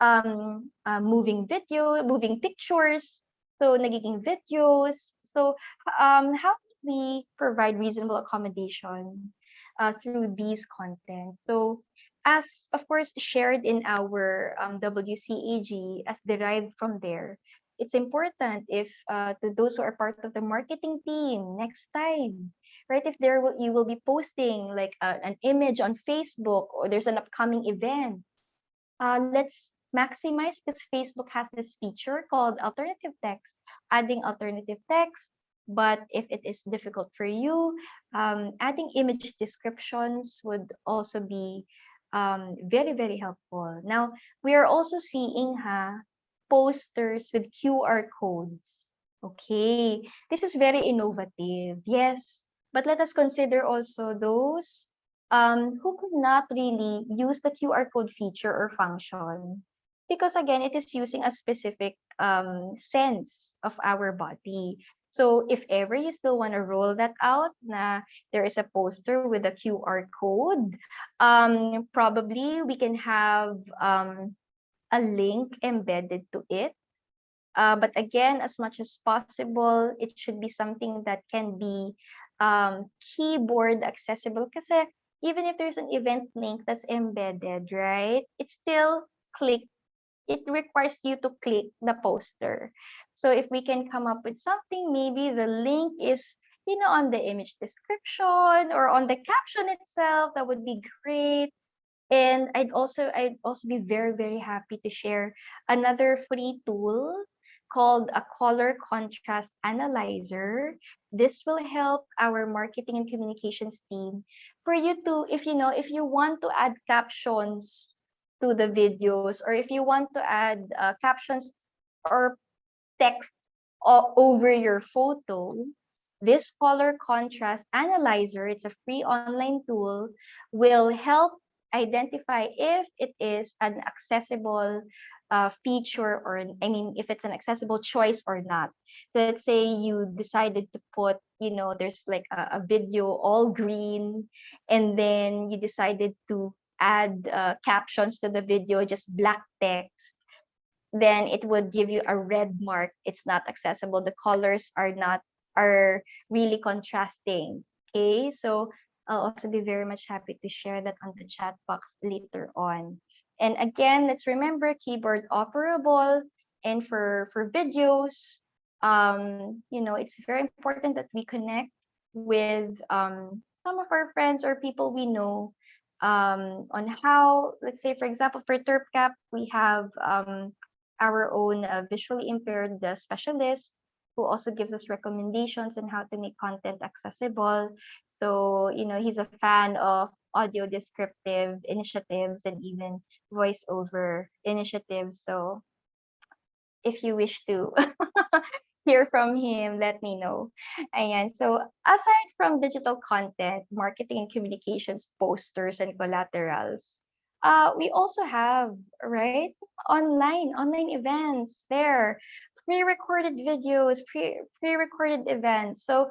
Speaker 4: um, uh, moving video, moving pictures. So nagiging videos. So um, how do we provide reasonable accommodation uh, through these content? So as of course shared in our um, WCAG as derived from there, it's important if uh, to those who are part of the marketing team next time right if there will you will be posting like uh, an image on facebook or there's an upcoming event uh, let's maximize because facebook has this feature called alternative text adding alternative text but if it is difficult for you um, adding image descriptions would also be um, very very helpful now we are also seeing ha posters with QR codes. Okay, this is very innovative. Yes, but let us consider also those um, who could not really use the QR code feature or function because again, it is using a specific um, sense of our body. So if ever you still want to roll that out, na there is a poster with a QR code, um, probably we can have um, a link embedded to it. Uh, but again, as much as possible, it should be something that can be um, keyboard accessible. Because even if there's an event link that's embedded, right, it's still click. It requires you to click the poster. So if we can come up with something, maybe the link is you know on the image description or on the caption itself, that would be great. And I'd also I'd also be very very happy to share another free tool called a color contrast analyzer. This will help our marketing and communications team for you to if you know if you want to add captions to the videos or if you want to add uh, captions or text over your photo this color contrast analyzer it's a free online tool will help identify if it is an accessible uh, feature or I mean if it's an accessible choice or not. So Let's say you decided to put you know there's like a, a video all green and then you decided to add uh, captions to the video just black text then it would give you a red mark. It's not accessible. The colors are not are really contrasting. Okay so I'll also be very much happy to share that on the chat box later on. And again, let's remember keyboard operable and for, for videos, um, you know, it's very important that we connect with um, some of our friends or people we know um, on how, let's say, for example, for TERPCAP, we have um, our own uh, visually impaired uh, specialist who also gives us recommendations on how to make content accessible. So, you know, he's a fan of audio descriptive initiatives and even voiceover initiatives. So, if you wish to hear from him, let me know. Ayan. So, aside from digital content, marketing and communications, posters, and collaterals, uh, we also have, right, online, online events there pre-recorded videos, pre pre-recorded events. So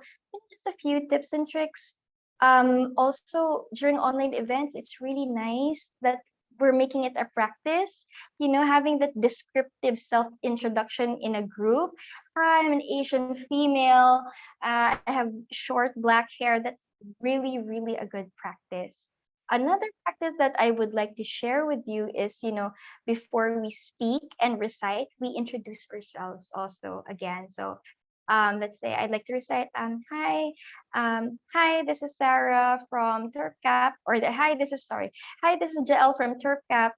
Speaker 4: just a few tips and tricks Um, also, during online events, it's really nice that we're making it a practice, you know, having that descriptive self-introduction in a group. I'm an Asian female. Uh, I have short black hair. That's really, really a good practice. Another practice that I would like to share with you is, you know, before we speak and recite, we introduce ourselves also again. So um, let's say I'd like to recite, um, hi, um, hi, this is Sarah from TerpCap, or the, hi, this is, sorry, hi, this is Jael from TerpCap.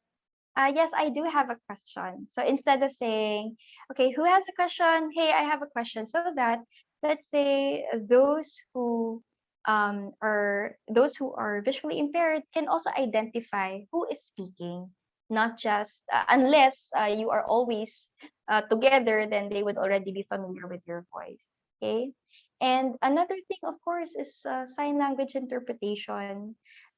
Speaker 4: Uh, yes, I do have a question. So instead of saying, okay, who has a question? Hey, I have a question. So that, let's say those who um, those who are visually impaired can also identify who is speaking, not just uh, unless uh, you are always uh, together, then they would already be familiar with your voice. Okay. And another thing, of course, is uh, sign language interpretation.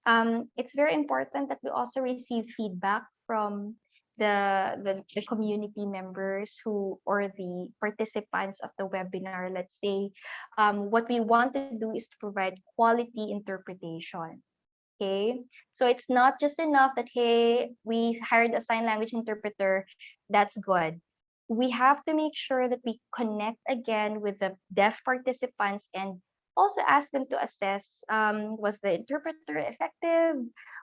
Speaker 4: Um, it's very important that we also receive feedback from the, the the community members who or the participants of the webinar. Let's say, um, what we want to do is to provide quality interpretation. Okay, so it's not just enough that hey, we hired a sign language interpreter. That's good we have to make sure that we connect again with the deaf participants and also ask them to assess um, was the interpreter effective?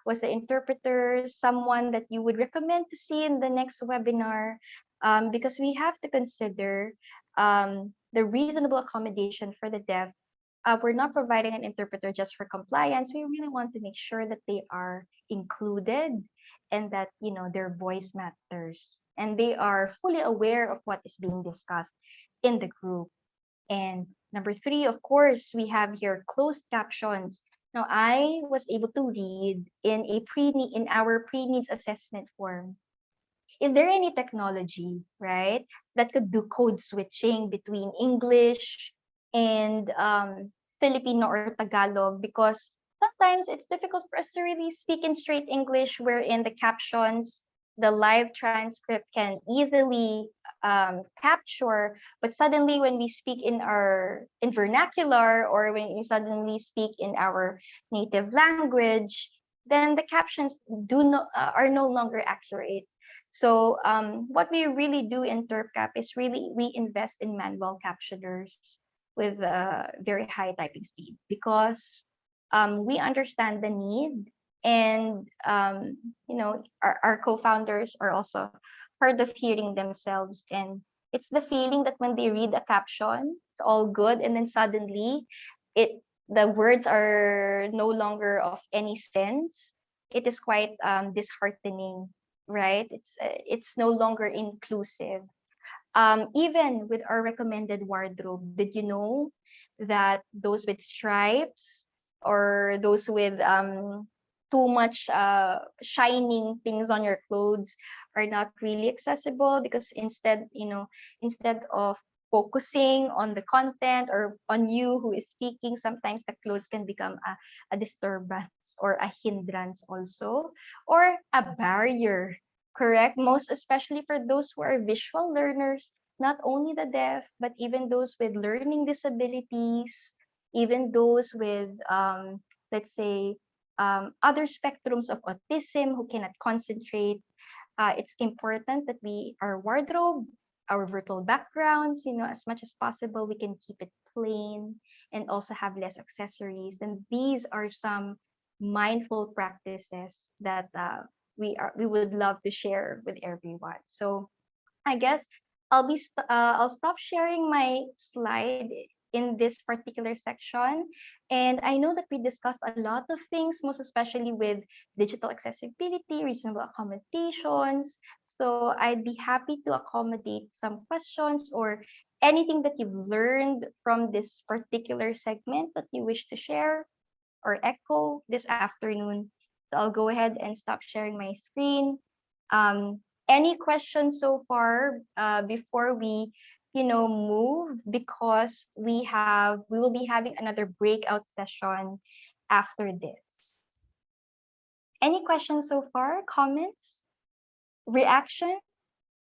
Speaker 4: Was the interpreter someone that you would recommend to see in the next webinar? Um, because we have to consider um, the reasonable accommodation for the deaf. Uh, we're not providing an interpreter just for compliance. We really want to make sure that they are included and that you know their voice matters and they are fully aware of what is being discussed in the group and number three of course we have here closed captions now i was able to read in a pre in our pre-needs assessment form is there any technology right that could do code switching between english and um, filipino or tagalog because sometimes it's difficult for us to really speak in straight English, wherein the captions, the live transcript can easily um, capture. But suddenly, when we speak in our in vernacular or when we suddenly speak in our native language, then the captions do no, uh, are no longer accurate. So um, what we really do in TerpCap is really we invest in manual captioners with a very high typing speed because um, we understand the need and um, you know our, our co-founders are also hard of hearing themselves and it's the feeling that when they read a caption it's all good and then suddenly it the words are no longer of any sense. It is quite um, disheartening right? It's uh, it's no longer inclusive um, even with our recommended wardrobe did you know that those with stripes or those with um, too much uh, shining things on your clothes are not really accessible because instead, you know, instead of focusing on the content or on you who is speaking, sometimes the clothes can become a, a disturbance or a hindrance also, or a barrier, correct? Most especially for those who are visual learners, not only the deaf, but even those with learning disabilities, even those with, um, let's say, um, other spectrums of autism who cannot concentrate. Uh, it's important that we, our wardrobe, our virtual backgrounds, you know, as much as possible, we can keep it plain and also have less accessories. And these are some mindful practices that uh, we are we would love to share with everyone. So I guess I'll be st uh, I'll stop sharing my slide in this particular section. And I know that we discussed a lot of things, most especially with digital accessibility, reasonable accommodations. So I'd be happy to accommodate some questions or anything that you've learned from this particular segment that you wish to share or echo this afternoon. So I'll go ahead and stop sharing my screen. Um, any questions so far uh, before we you know, move because we have we will be having another breakout session after this. Any questions so far? Comments? Reactions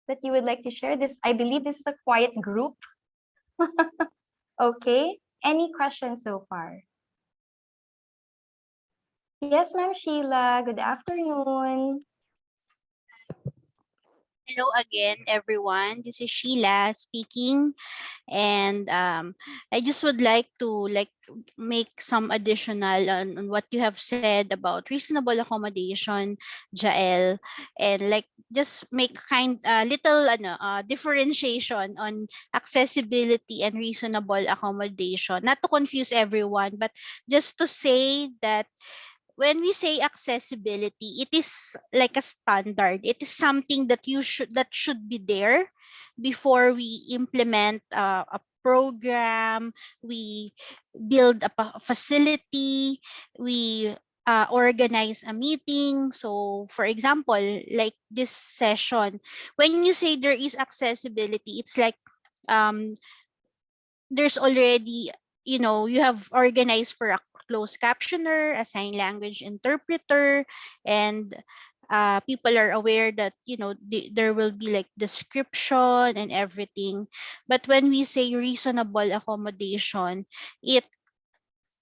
Speaker 4: that you would like to share? This I believe this is a quiet group. okay. Any questions so far? Yes, Ma'am Sheila. Good afternoon.
Speaker 5: Hello again, everyone. This is Sheila speaking, and um, I just would like to like make some additional on, on what you have said about reasonable accommodation, Jael, and like just make kind uh, little ano, uh, differentiation on accessibility and reasonable accommodation. Not to confuse everyone, but just to say that when we say accessibility, it is like a standard. It is something that you should that should be there before we implement uh, a program, we build a facility, we uh, organize a meeting. So, for example, like this session, when you say there is accessibility, it's like um, there's already you know you have organized for a closed captioner a sign language interpreter and uh, people are aware that you know the, there will be like description and everything. But when we say reasonable accommodation it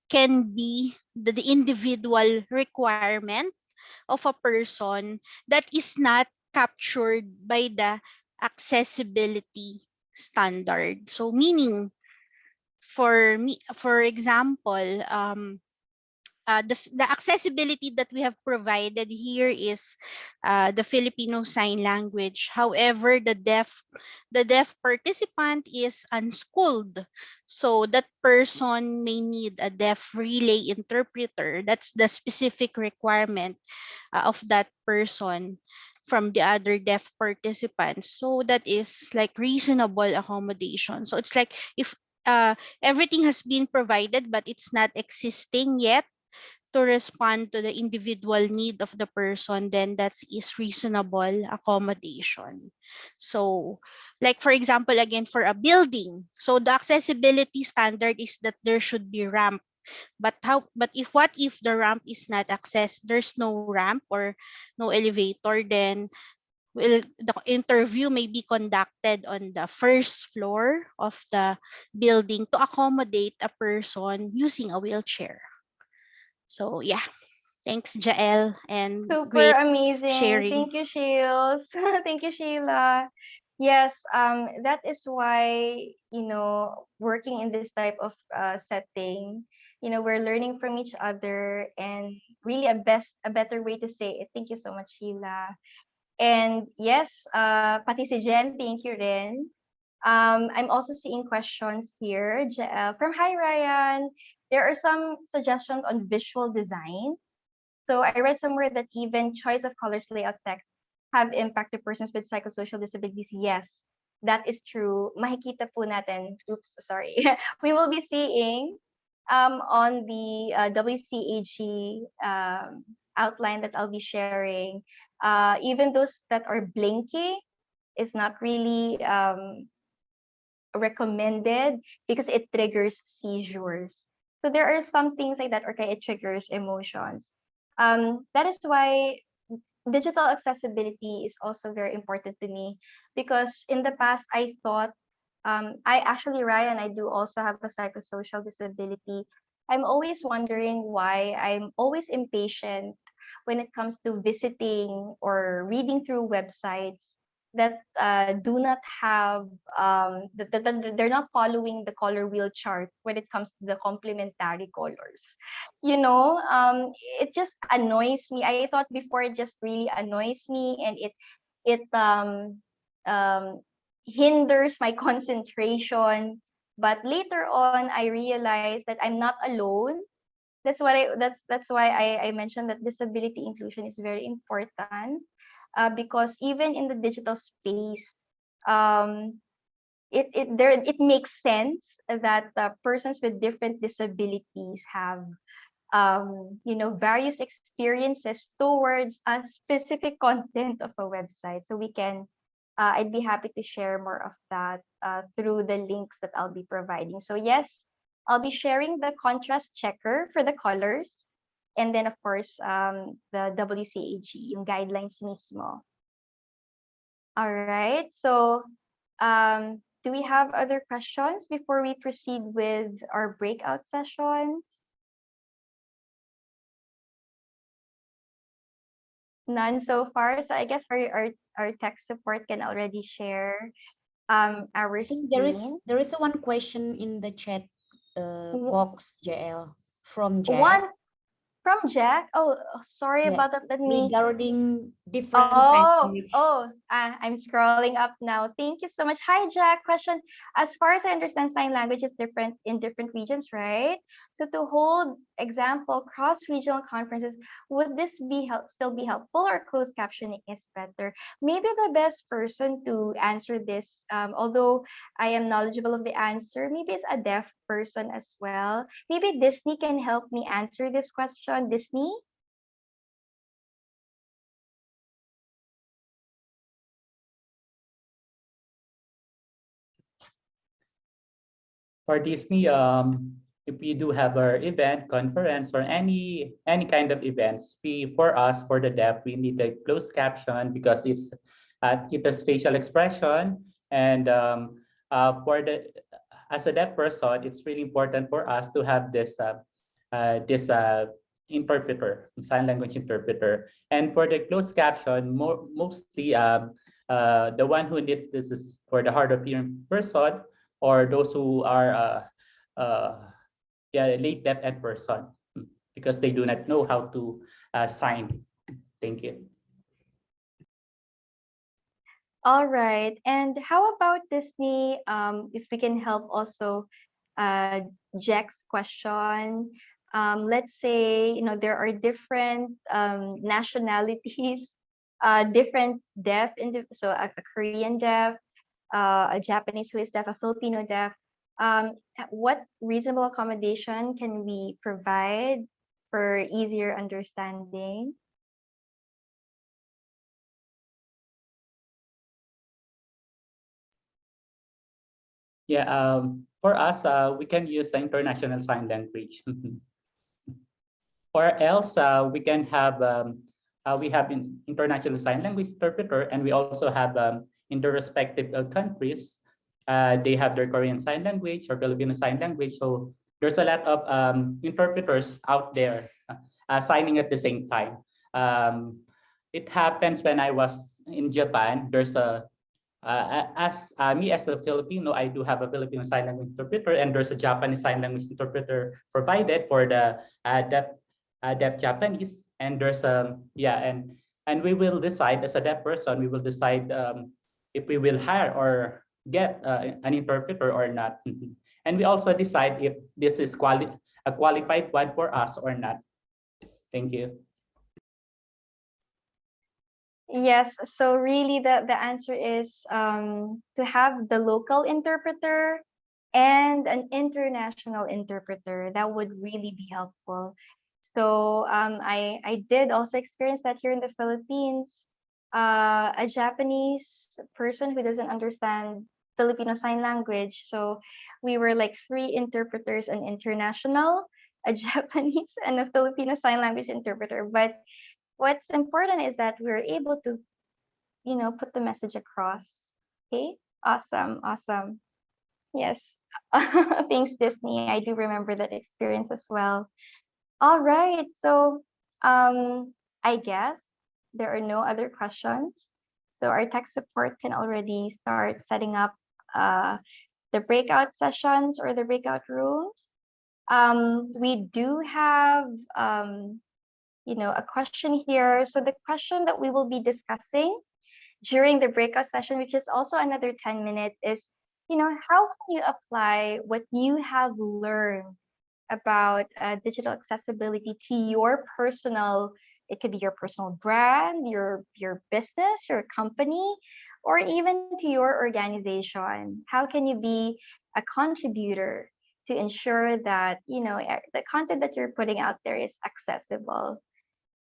Speaker 5: can be the, the individual requirement of a person that is not captured by the accessibility standard. So meaning for me for example um uh, the, the accessibility that we have provided here is uh, the Filipino Sign Language. However, the deaf the deaf participant is unschooled, so that person may need a deaf relay interpreter. That's the specific requirement uh, of that person from the other deaf participants. So that is like reasonable accommodation. So it's like if uh, everything has been provided but it's not existing yet to respond to the individual need of the person, then that is reasonable accommodation. So, like for example, again, for a building, so the accessibility standard is that there should be ramp. But how? But if what if the ramp is not access? There's no ramp or no elevator, then will the interview may be conducted on the first floor of the building to accommodate a person using a wheelchair. So yeah, thanks Jael and
Speaker 4: Super amazing.
Speaker 5: sharing.
Speaker 4: Thank you, Shields. Thank you, Sheila. Yes, um, that is why, you know, working in this type of uh, setting, you know, we're learning from each other and really a best a better way to say it. Thank you so much, Sheila. And yes, uh, pati si Jen, thank you rin. Um, I'm also seeing questions here Jael, from Hi Ryan. There are some suggestions on visual design. So I read somewhere that even choice of colors, layout, text have impact to persons with psychosocial disabilities. Yes, that is true. Makikita po natin. Oops, sorry. we will be seeing um, on the uh, WCAG um, outline that I'll be sharing, uh, even those that are blinky is not really um, recommended because it triggers seizures. So there are some things like that, or kaya it triggers emotions. Um, that is why digital accessibility is also very important to me because in the past I thought um, I actually Ryan I do also have a psychosocial disability. I'm always wondering why I'm always impatient when it comes to visiting or reading through websites that uh, do not have um, that, they're not following the color wheel chart when it comes to the complementary colors. You know um it just annoys me. I thought before it just really annoys me and it it um um hinders my concentration. But later on i realized that i'm not alone that's what i that's that's why i i mentioned that disability inclusion is very important uh, because even in the digital space um it it there it makes sense that uh, persons with different disabilities have um, you know, various experiences towards a specific content of a website. So we can, uh, I'd be happy to share more of that uh, through the links that I'll be providing. So yes, I'll be sharing the contrast checker for the colors. And then of course, um, the WCAG, yung guidelines mismo. All right. So um, do we have other questions before we proceed with our breakout sessions? None so far. So I guess our our, our tech support can already share um our
Speaker 6: I think There is, there is one question in the chat uh, box, JL, from Jack
Speaker 4: One from Jack. Oh, oh, sorry
Speaker 6: Yeah,
Speaker 4: about that. Let me
Speaker 6: regarding different
Speaker 4: Oh, oh, ah, I'm scrolling up now. Thank you so much. Hi, Jack. Question. As far as I understand, sign language is different in different regions, right? So to hold example cross-regional conferences, would this be help still be helpful or closed captioning is better? Maybe the best person to answer this, um, although I am knowledgeable of the answer, maybe it's a deaf person as well. Maybe Disney can help me answer this question. Disney?
Speaker 7: for Disney, um, if we do have our event, conference, or any any kind of events, we for us for the deaf, we need a closed caption because it's uh, it has facial expression, and um, uh, for the as a deaf person, it's really important for us to have this uh, uh, this uh, interpreter, sign language interpreter, and for the closed caption, more mostly um, uh, the one who needs this is for the hard of hearing person or those who are uh, uh, yeah, late deaf person mm, because they do not know how to sign. Thank you.
Speaker 4: All right. And how about Disney? Um, if we can help also uh, Jack's question. Um, let's say, you know, there are different um, nationalities, uh, different deaf, so a, a Korean deaf, uh, a Japanese who is deaf, a Filipino deaf. Um, what reasonable accommodation can we provide for easier understanding?
Speaker 7: Yeah, um, for us, uh, we can use international sign language. or else uh, we can have, um, uh, we have in international sign language interpreter and we also have um, in the respective uh, countries, uh, they have their Korean sign language or Filipino sign language. So there's a lot of um, interpreters out there uh, signing at the same time. Um, it happens when I was in Japan, there's a uh, as uh, me as a Filipino, I do have a Filipino sign language interpreter, and there's a Japanese sign language interpreter provided for the uh, deaf, uh, deaf Japanese. And there's a yeah, and and we will decide as a deaf person, we will decide um, if we will hire or get uh, an interpreter or not. and we also decide if this is quali a qualified one for us or not. Thank you.
Speaker 4: Yes, so really the, the answer is um, to have the local interpreter and an international interpreter. That would really be helpful. So um, I, I did also experience that here in the Philippines. Uh, a Japanese person who doesn't understand Filipino Sign Language. So we were like three interpreters, an international, a Japanese, and a Filipino Sign Language interpreter. But what's important is that we're able to you know put the message across. Okay awesome awesome. Yes thanks disney. I do remember that experience as well. All right so um i guess there are no other questions. So our tech support can already start setting up uh the breakout sessions or the breakout rooms. Um we do have um you know, a question here. So the question that we will be discussing during the breakout session, which is also another 10 minutes, is, you know, how can you apply what you have learned about uh, digital accessibility to your personal, it could be your personal brand, your your business, your company, or even to your organization. How can you be a contributor to ensure that, you know, the content that you're putting out there is accessible?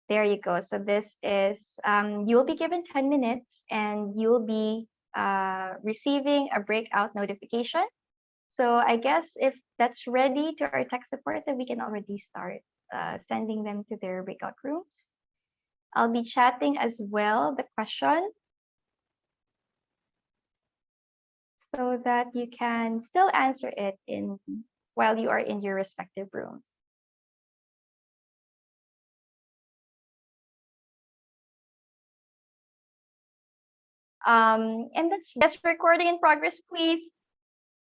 Speaker 4: There you go. So this is, um, you will be given 10 minutes and you'll be uh, receiving a breakout notification. So I guess if that's ready to our tech support, then we can already start uh, sending them to their breakout rooms. I'll be chatting as well the question so that you can still answer it in while you are in your respective rooms. Um, and that's yes, recording in progress, please.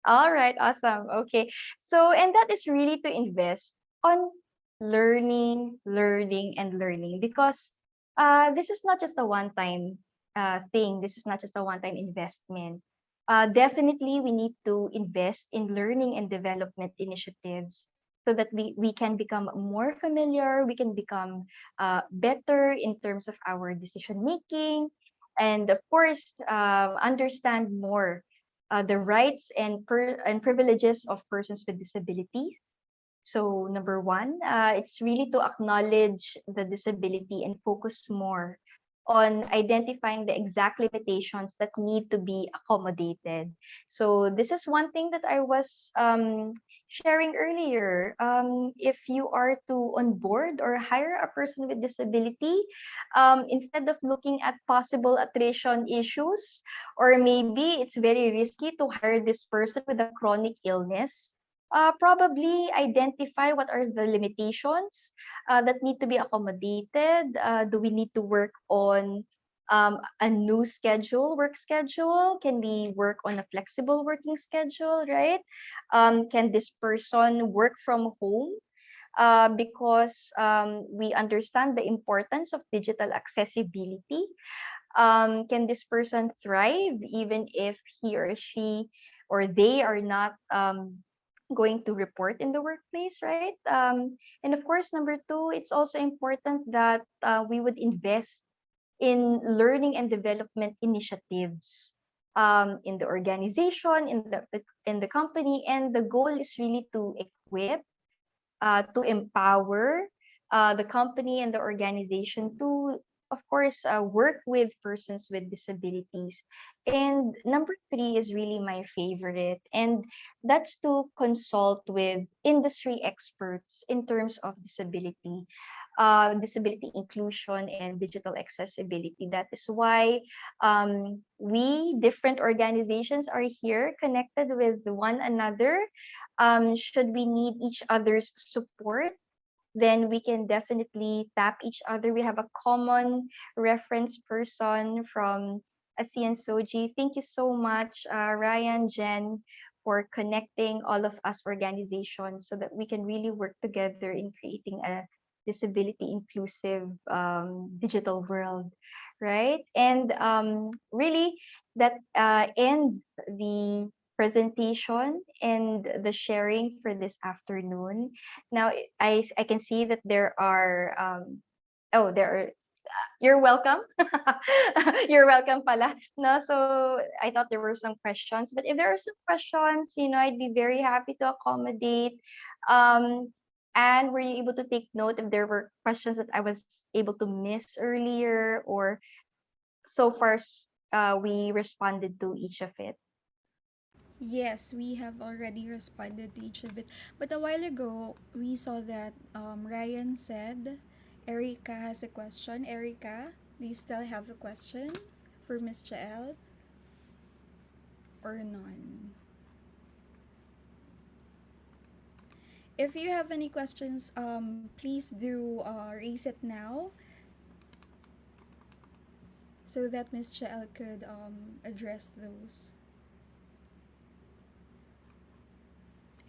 Speaker 4: All right, awesome. Okay. So, and that is really to invest on learning, learning, and learning because uh, this is not just a one-time uh, thing. This is not just a one-time investment. Uh, definitely, we need to invest in learning and development initiatives so that we, we can become more familiar, we can become uh, better in terms of our decision making, and of course, uh, understand more uh, the rights and and privileges of persons with disabilities. So number one, uh, it's really to acknowledge the disability and focus more on identifying the exact limitations that need to be accommodated. So this is one thing that I was um, sharing earlier. Um, if you are to onboard or hire a person with disability, um, instead of looking at possible attrition issues, or maybe it's very risky to hire this person with a chronic illness, uh, probably identify what are the limitations uh, that need to be accommodated. Uh, do we need to work on um, a new schedule, work schedule? Can we work on a flexible working schedule, right? Um, can this person work from home? Uh, because um, we understand the importance of digital accessibility. Um, can this person thrive even if he or she or they are not um, going to report in the workplace, right? Um, and of course, number two, it's also important that uh, we would invest in learning and development initiatives um, in the organization, in the, the in the company, and the goal is really to equip, uh, to empower uh, the company and the organization to of course, uh, work with persons with disabilities. And number three is really my favorite, and that's to consult with industry experts in terms of disability, uh, disability inclusion, and digital accessibility. That is why um, we, different organizations, are here connected with one another. Um, should we need each other's support then we can definitely tap each other. We have a common reference person from ASEAN SOGIE. Thank you so much, uh, Ryan, Jen, for connecting all of us organizations so that we can really work together in creating a disability inclusive um, digital world, right? And um, really, that uh, ends the presentation and the sharing for this afternoon. Now, I, I can see that there are, um, oh, there are, you're welcome. you're welcome pala. No, so I thought there were some questions, but if there are some questions, you know, I'd be very happy to accommodate. Um, and were you able to take note if there were questions that I was able to miss earlier or so far uh, we responded to each of it?
Speaker 2: Yes, we have already responded to each of it. But a while ago, we saw that um, Ryan said Erica has a question. Erica, do you still have a question for Miss Jael? Or none? If you have any questions, um, please do uh, raise it now so that Miss Jael could um, address those.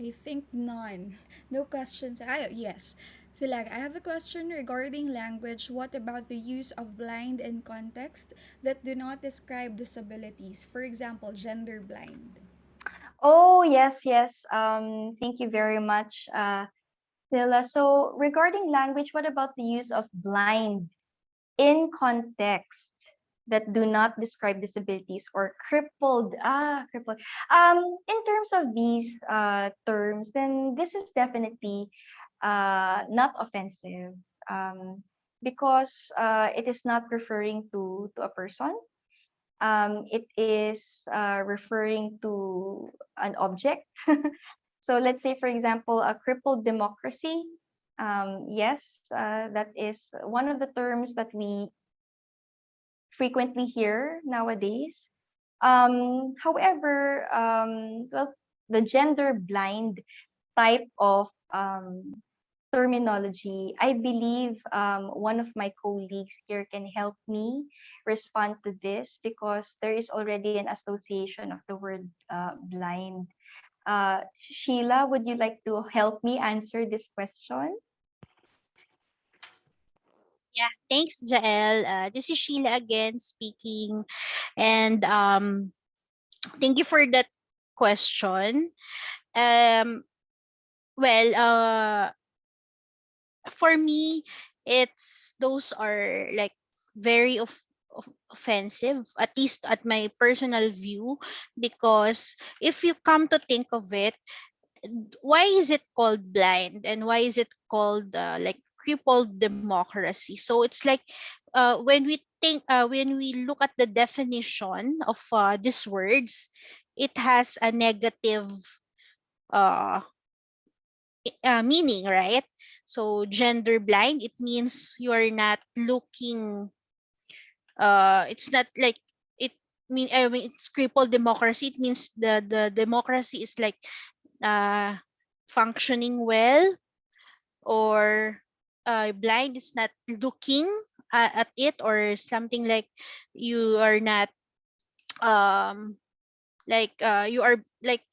Speaker 2: I think none. No questions. I, yes. Silag, I have a question regarding language. What about the use of blind in context that do not describe disabilities? For example, gender blind.
Speaker 4: Oh, yes, yes. Um, thank you very much, uh. So regarding language, what about the use of blind in context? That do not describe disabilities or crippled ah crippled. Um in terms of these uh terms then this is definitely uh not offensive um because uh it is not referring to to a person. Um it is uh referring to an object. So let's say for example a crippled democracy. Um yes uh, that is one of the terms that we frequently hear nowadays. Um, however, um, well, the gender blind type of um, terminology, I believe um, one of my colleagues here can help me respond to this because there is already an association of the word uh, blind. Uh, Sheila, would you like to help me answer this question?
Speaker 5: Yeah, thanks, Jael. Uh, this is Sheila again speaking. And um, thank you for that question. Um, well, uh, for me, it's those are like very of, of offensive, at least at my personal view, because if you come to think of it, why is it called blind and why is it called uh, like crippled democracy? So it's like uh, when we think uh, when we look at the definition of uh, these words, it has a negative uh, uh, meaning, right? So gender blind, it means you are not looking. Uh, it's not like it mean. I mean, it's crippled democracy. It means the the democracy is like uh, functioning well, or uh, blind is not looking uh, at it, or something like you are not um like uh you are like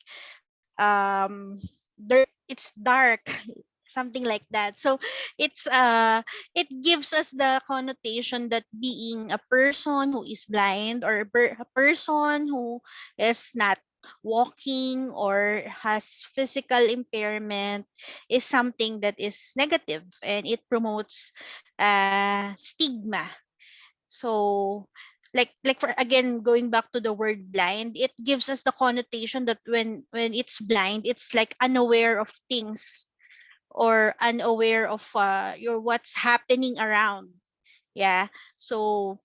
Speaker 5: um there it's dark something like that. So it's uh it gives us the connotation that being a person who is blind or a, per- a person who is not walking or has physical impairment is something that is negative and it promotes uh stigma. So like like for again going back to the word blind it gives us the connotation that when when it's blind it's like unaware of things or unaware of uh, your what's happening around. Yeah. So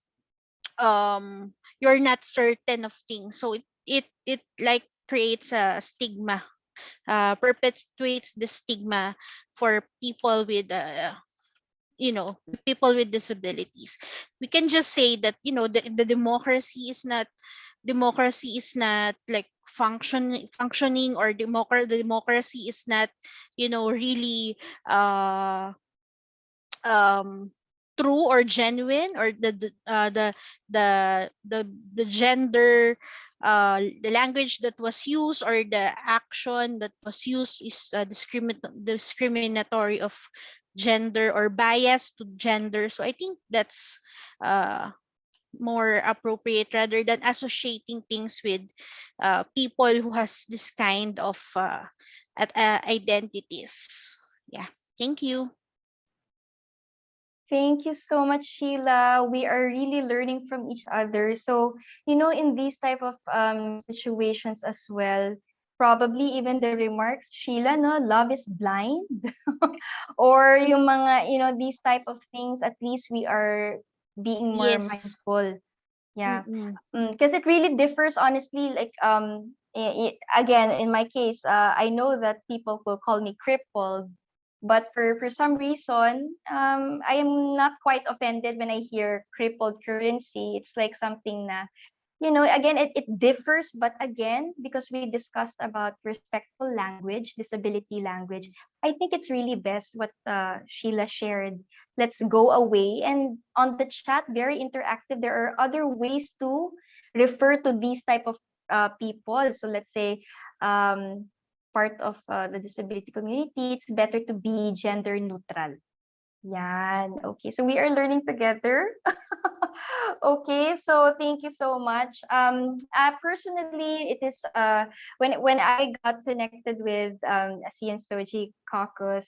Speaker 5: um you're not certain of things. So it it, it like creates a stigma uh perpetuates the stigma for people with uh, you know people with disabilities. We can just say that you know the, the democracy is not democracy is not like function functioning or democracy the democracy is not you know really uh um true or genuine or the the uh, the, the the the gender uh the language that was used or the action that was used is uh, discrimin- discriminatory of gender or bias to gender. So i think that's uh more appropriate rather than associating things with uh, people who has this kind of uh, at, uh, identities. Yeah. Thank you
Speaker 4: Thank you so much, Sheila. We are really learning from each other. So, you know, in these type of um, situations as well, probably even the remarks, Sheila, no, love is blind. or yung mga, you know, these type of things, at least we are being more
Speaker 5: Yes.
Speaker 4: mindful. Yeah. Because it really differs honestly like um again in my case uh, i know that people will call me crippled but for for some reason um i am not quite offended when i hear crippled currency. It's like something na you know again it, it differs but again because we discussed about respectful language disability language i think it's really best what uh, sheila shared. Let's go away. And on the chat very interactive. There are other ways to refer to these type of uh, people. So let's say um, part of uh, the disability community it's better to be gender neutral. Yan okay so we are learning together. Okay so thank you so much. Um uh, personally it is uh when when i got connected with um ASEAN SOGIE caucus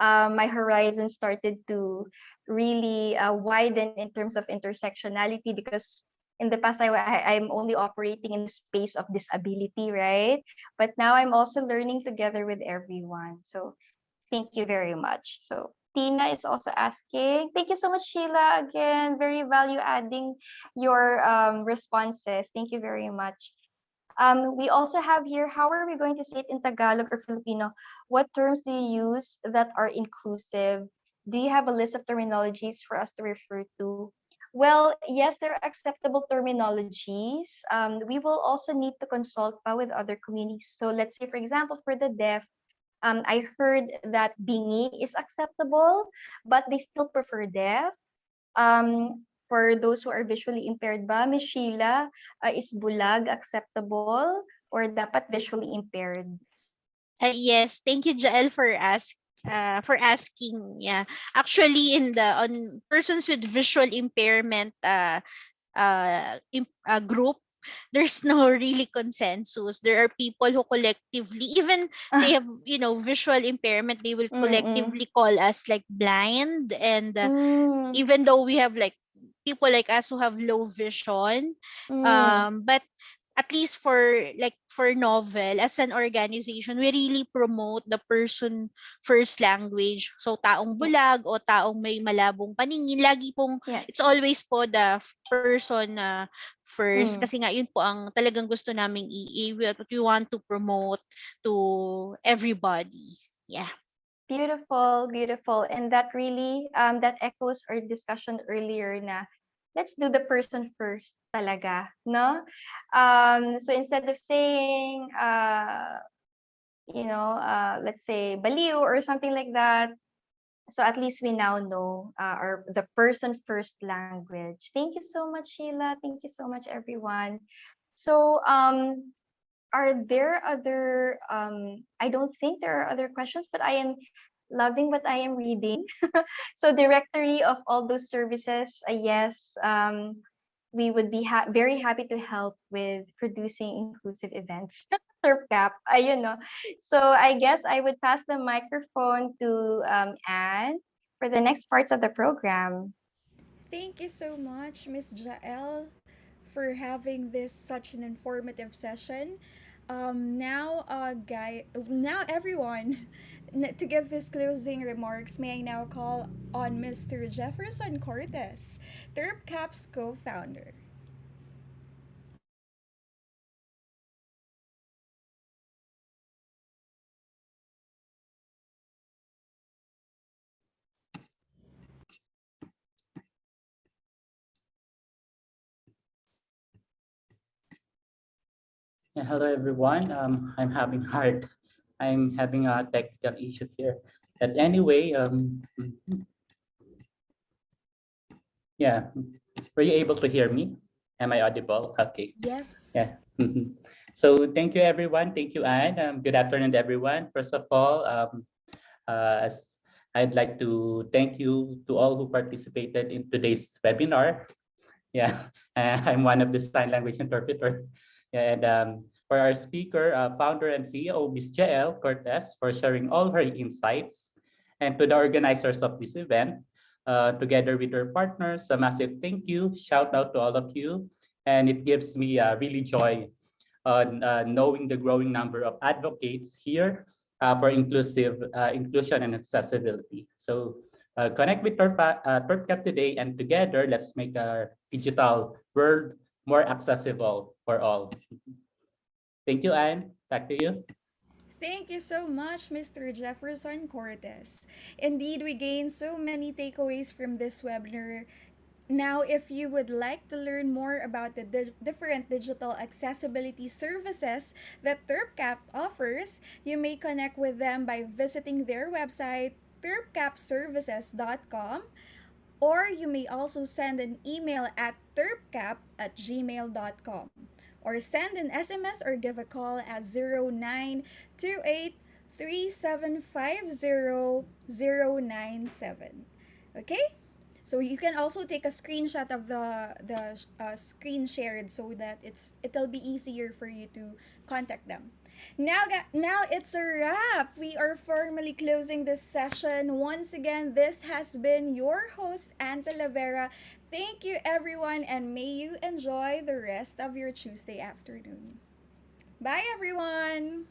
Speaker 4: um my horizon started to really uh, widen in terms of intersectionality because in the past I, i'm only operating in the space of disability right but now i'm also learning together with everyone so thank you very much so Tina is also asking. Thank you so much, Sheila. Again, very value adding your um, responses. Thank you very much. Um, we also have here, how are we going to say it in Tagalog or Filipino? What terms do you use that are inclusive? Do you have a list of terminologies for us to refer to? Well, yes, there are acceptable terminologies. Um, we will also need to consult with other communities. So let's say, for example, for the deaf, Um, I heard that bingi is acceptable, but they still prefer deaf. Um, for those who are visually impaired ba, Sheila, uh, is bulag acceptable or dapat visually impaired?
Speaker 5: Uh, yes, thank you, Jael, for ask uh, for asking. Yeah, actually, in the on persons with visual impairment uh, uh, im- uh, group, there's no really consensus. There are people who collectively, even they have you know visual impairment, they will collectively call us like blind, and uh,
Speaker 4: Mm,
Speaker 5: even though we have like people like us who have low vision,
Speaker 4: mm,
Speaker 5: um but at least for like for novel as an organization we really promote the person first language so taong bulag o taong may malabong paningin lagi pong
Speaker 4: yes.
Speaker 5: it's always po the person na first
Speaker 4: Mm.
Speaker 5: kasi nga yun po ang talagang gusto naming i i- what we want to promote to everybody yeah
Speaker 4: Beautiful, beautiful. And that really, um, that echoes our discussion earlier na let's do the person first talaga, no? Um, so instead of saying, uh, you know, uh, let's say baliw or something like that, so at least we now know uh, our the person first language. Thank you so much, Sheila. Thank you so much, everyone. So, um, are there other um i don't think there are other questions but i am loving what i am reading. So directory of all those services uh, yes um we would be ha- very happy to help with producing inclusive events. Surfcap ayun no so i guess i would pass the microphone to um anne for the next parts of the program.
Speaker 2: Thank you so much, Miss Jael, for having this such an informative session. Um, now, uh, guy, now everyone, to give his closing remarks, may I now call on Mr. Jefferson Cortez, TerpCap's co-founder.
Speaker 7: Yeah, hello everyone. Um, I'm having hard. I'm having a technical issue here. But anyway, um, yeah, were you able to hear me? Am I audible? Okay.
Speaker 2: Yes.
Speaker 7: Yeah. Mhm. So thank you, everyone. Thank you, Anne. Um, good afternoon, everyone. First of all, um, uh, as I'd like to thank you to all who participated in today's webinar. Yeah, uh, I'm one of the sign language interpreter. And um, for our speaker, uh, founder and CEO, Ms. Jael Cortez, for sharing all her insights. And to the organizers of this event, uh, together with her partners, a massive thank you, shout out to all of you. And it gives me uh, really joy on uh, knowing the growing number of advocates here uh, for inclusive uh, inclusion and accessibility. So connect with TerpCap today, and together let's make our digital world more accessible for all. Thank you, Anne. Back to you.
Speaker 2: Thank you so much, Mr. Jefferson Cortez. Indeed, we gained so many takeaways from this webinar. Now, if you would like to learn more about the di- different digital accessibility services that TerpCap offers, you may connect with them by visiting their website, terpcapservices.com, or you may also send an email at terpcap at gmail.com or send an SMS or give a call at 0928 3750 Okay? So you can also take a screenshot of the the uh, screen shared so that it's it'll be easier for you to contact them. Now, now it's a wrap. We are formally closing this session. Once again, this has been your host, Anne Talavera. Thank you, everyone, and may you enjoy the rest of your Tuesday afternoon. Bye, everyone.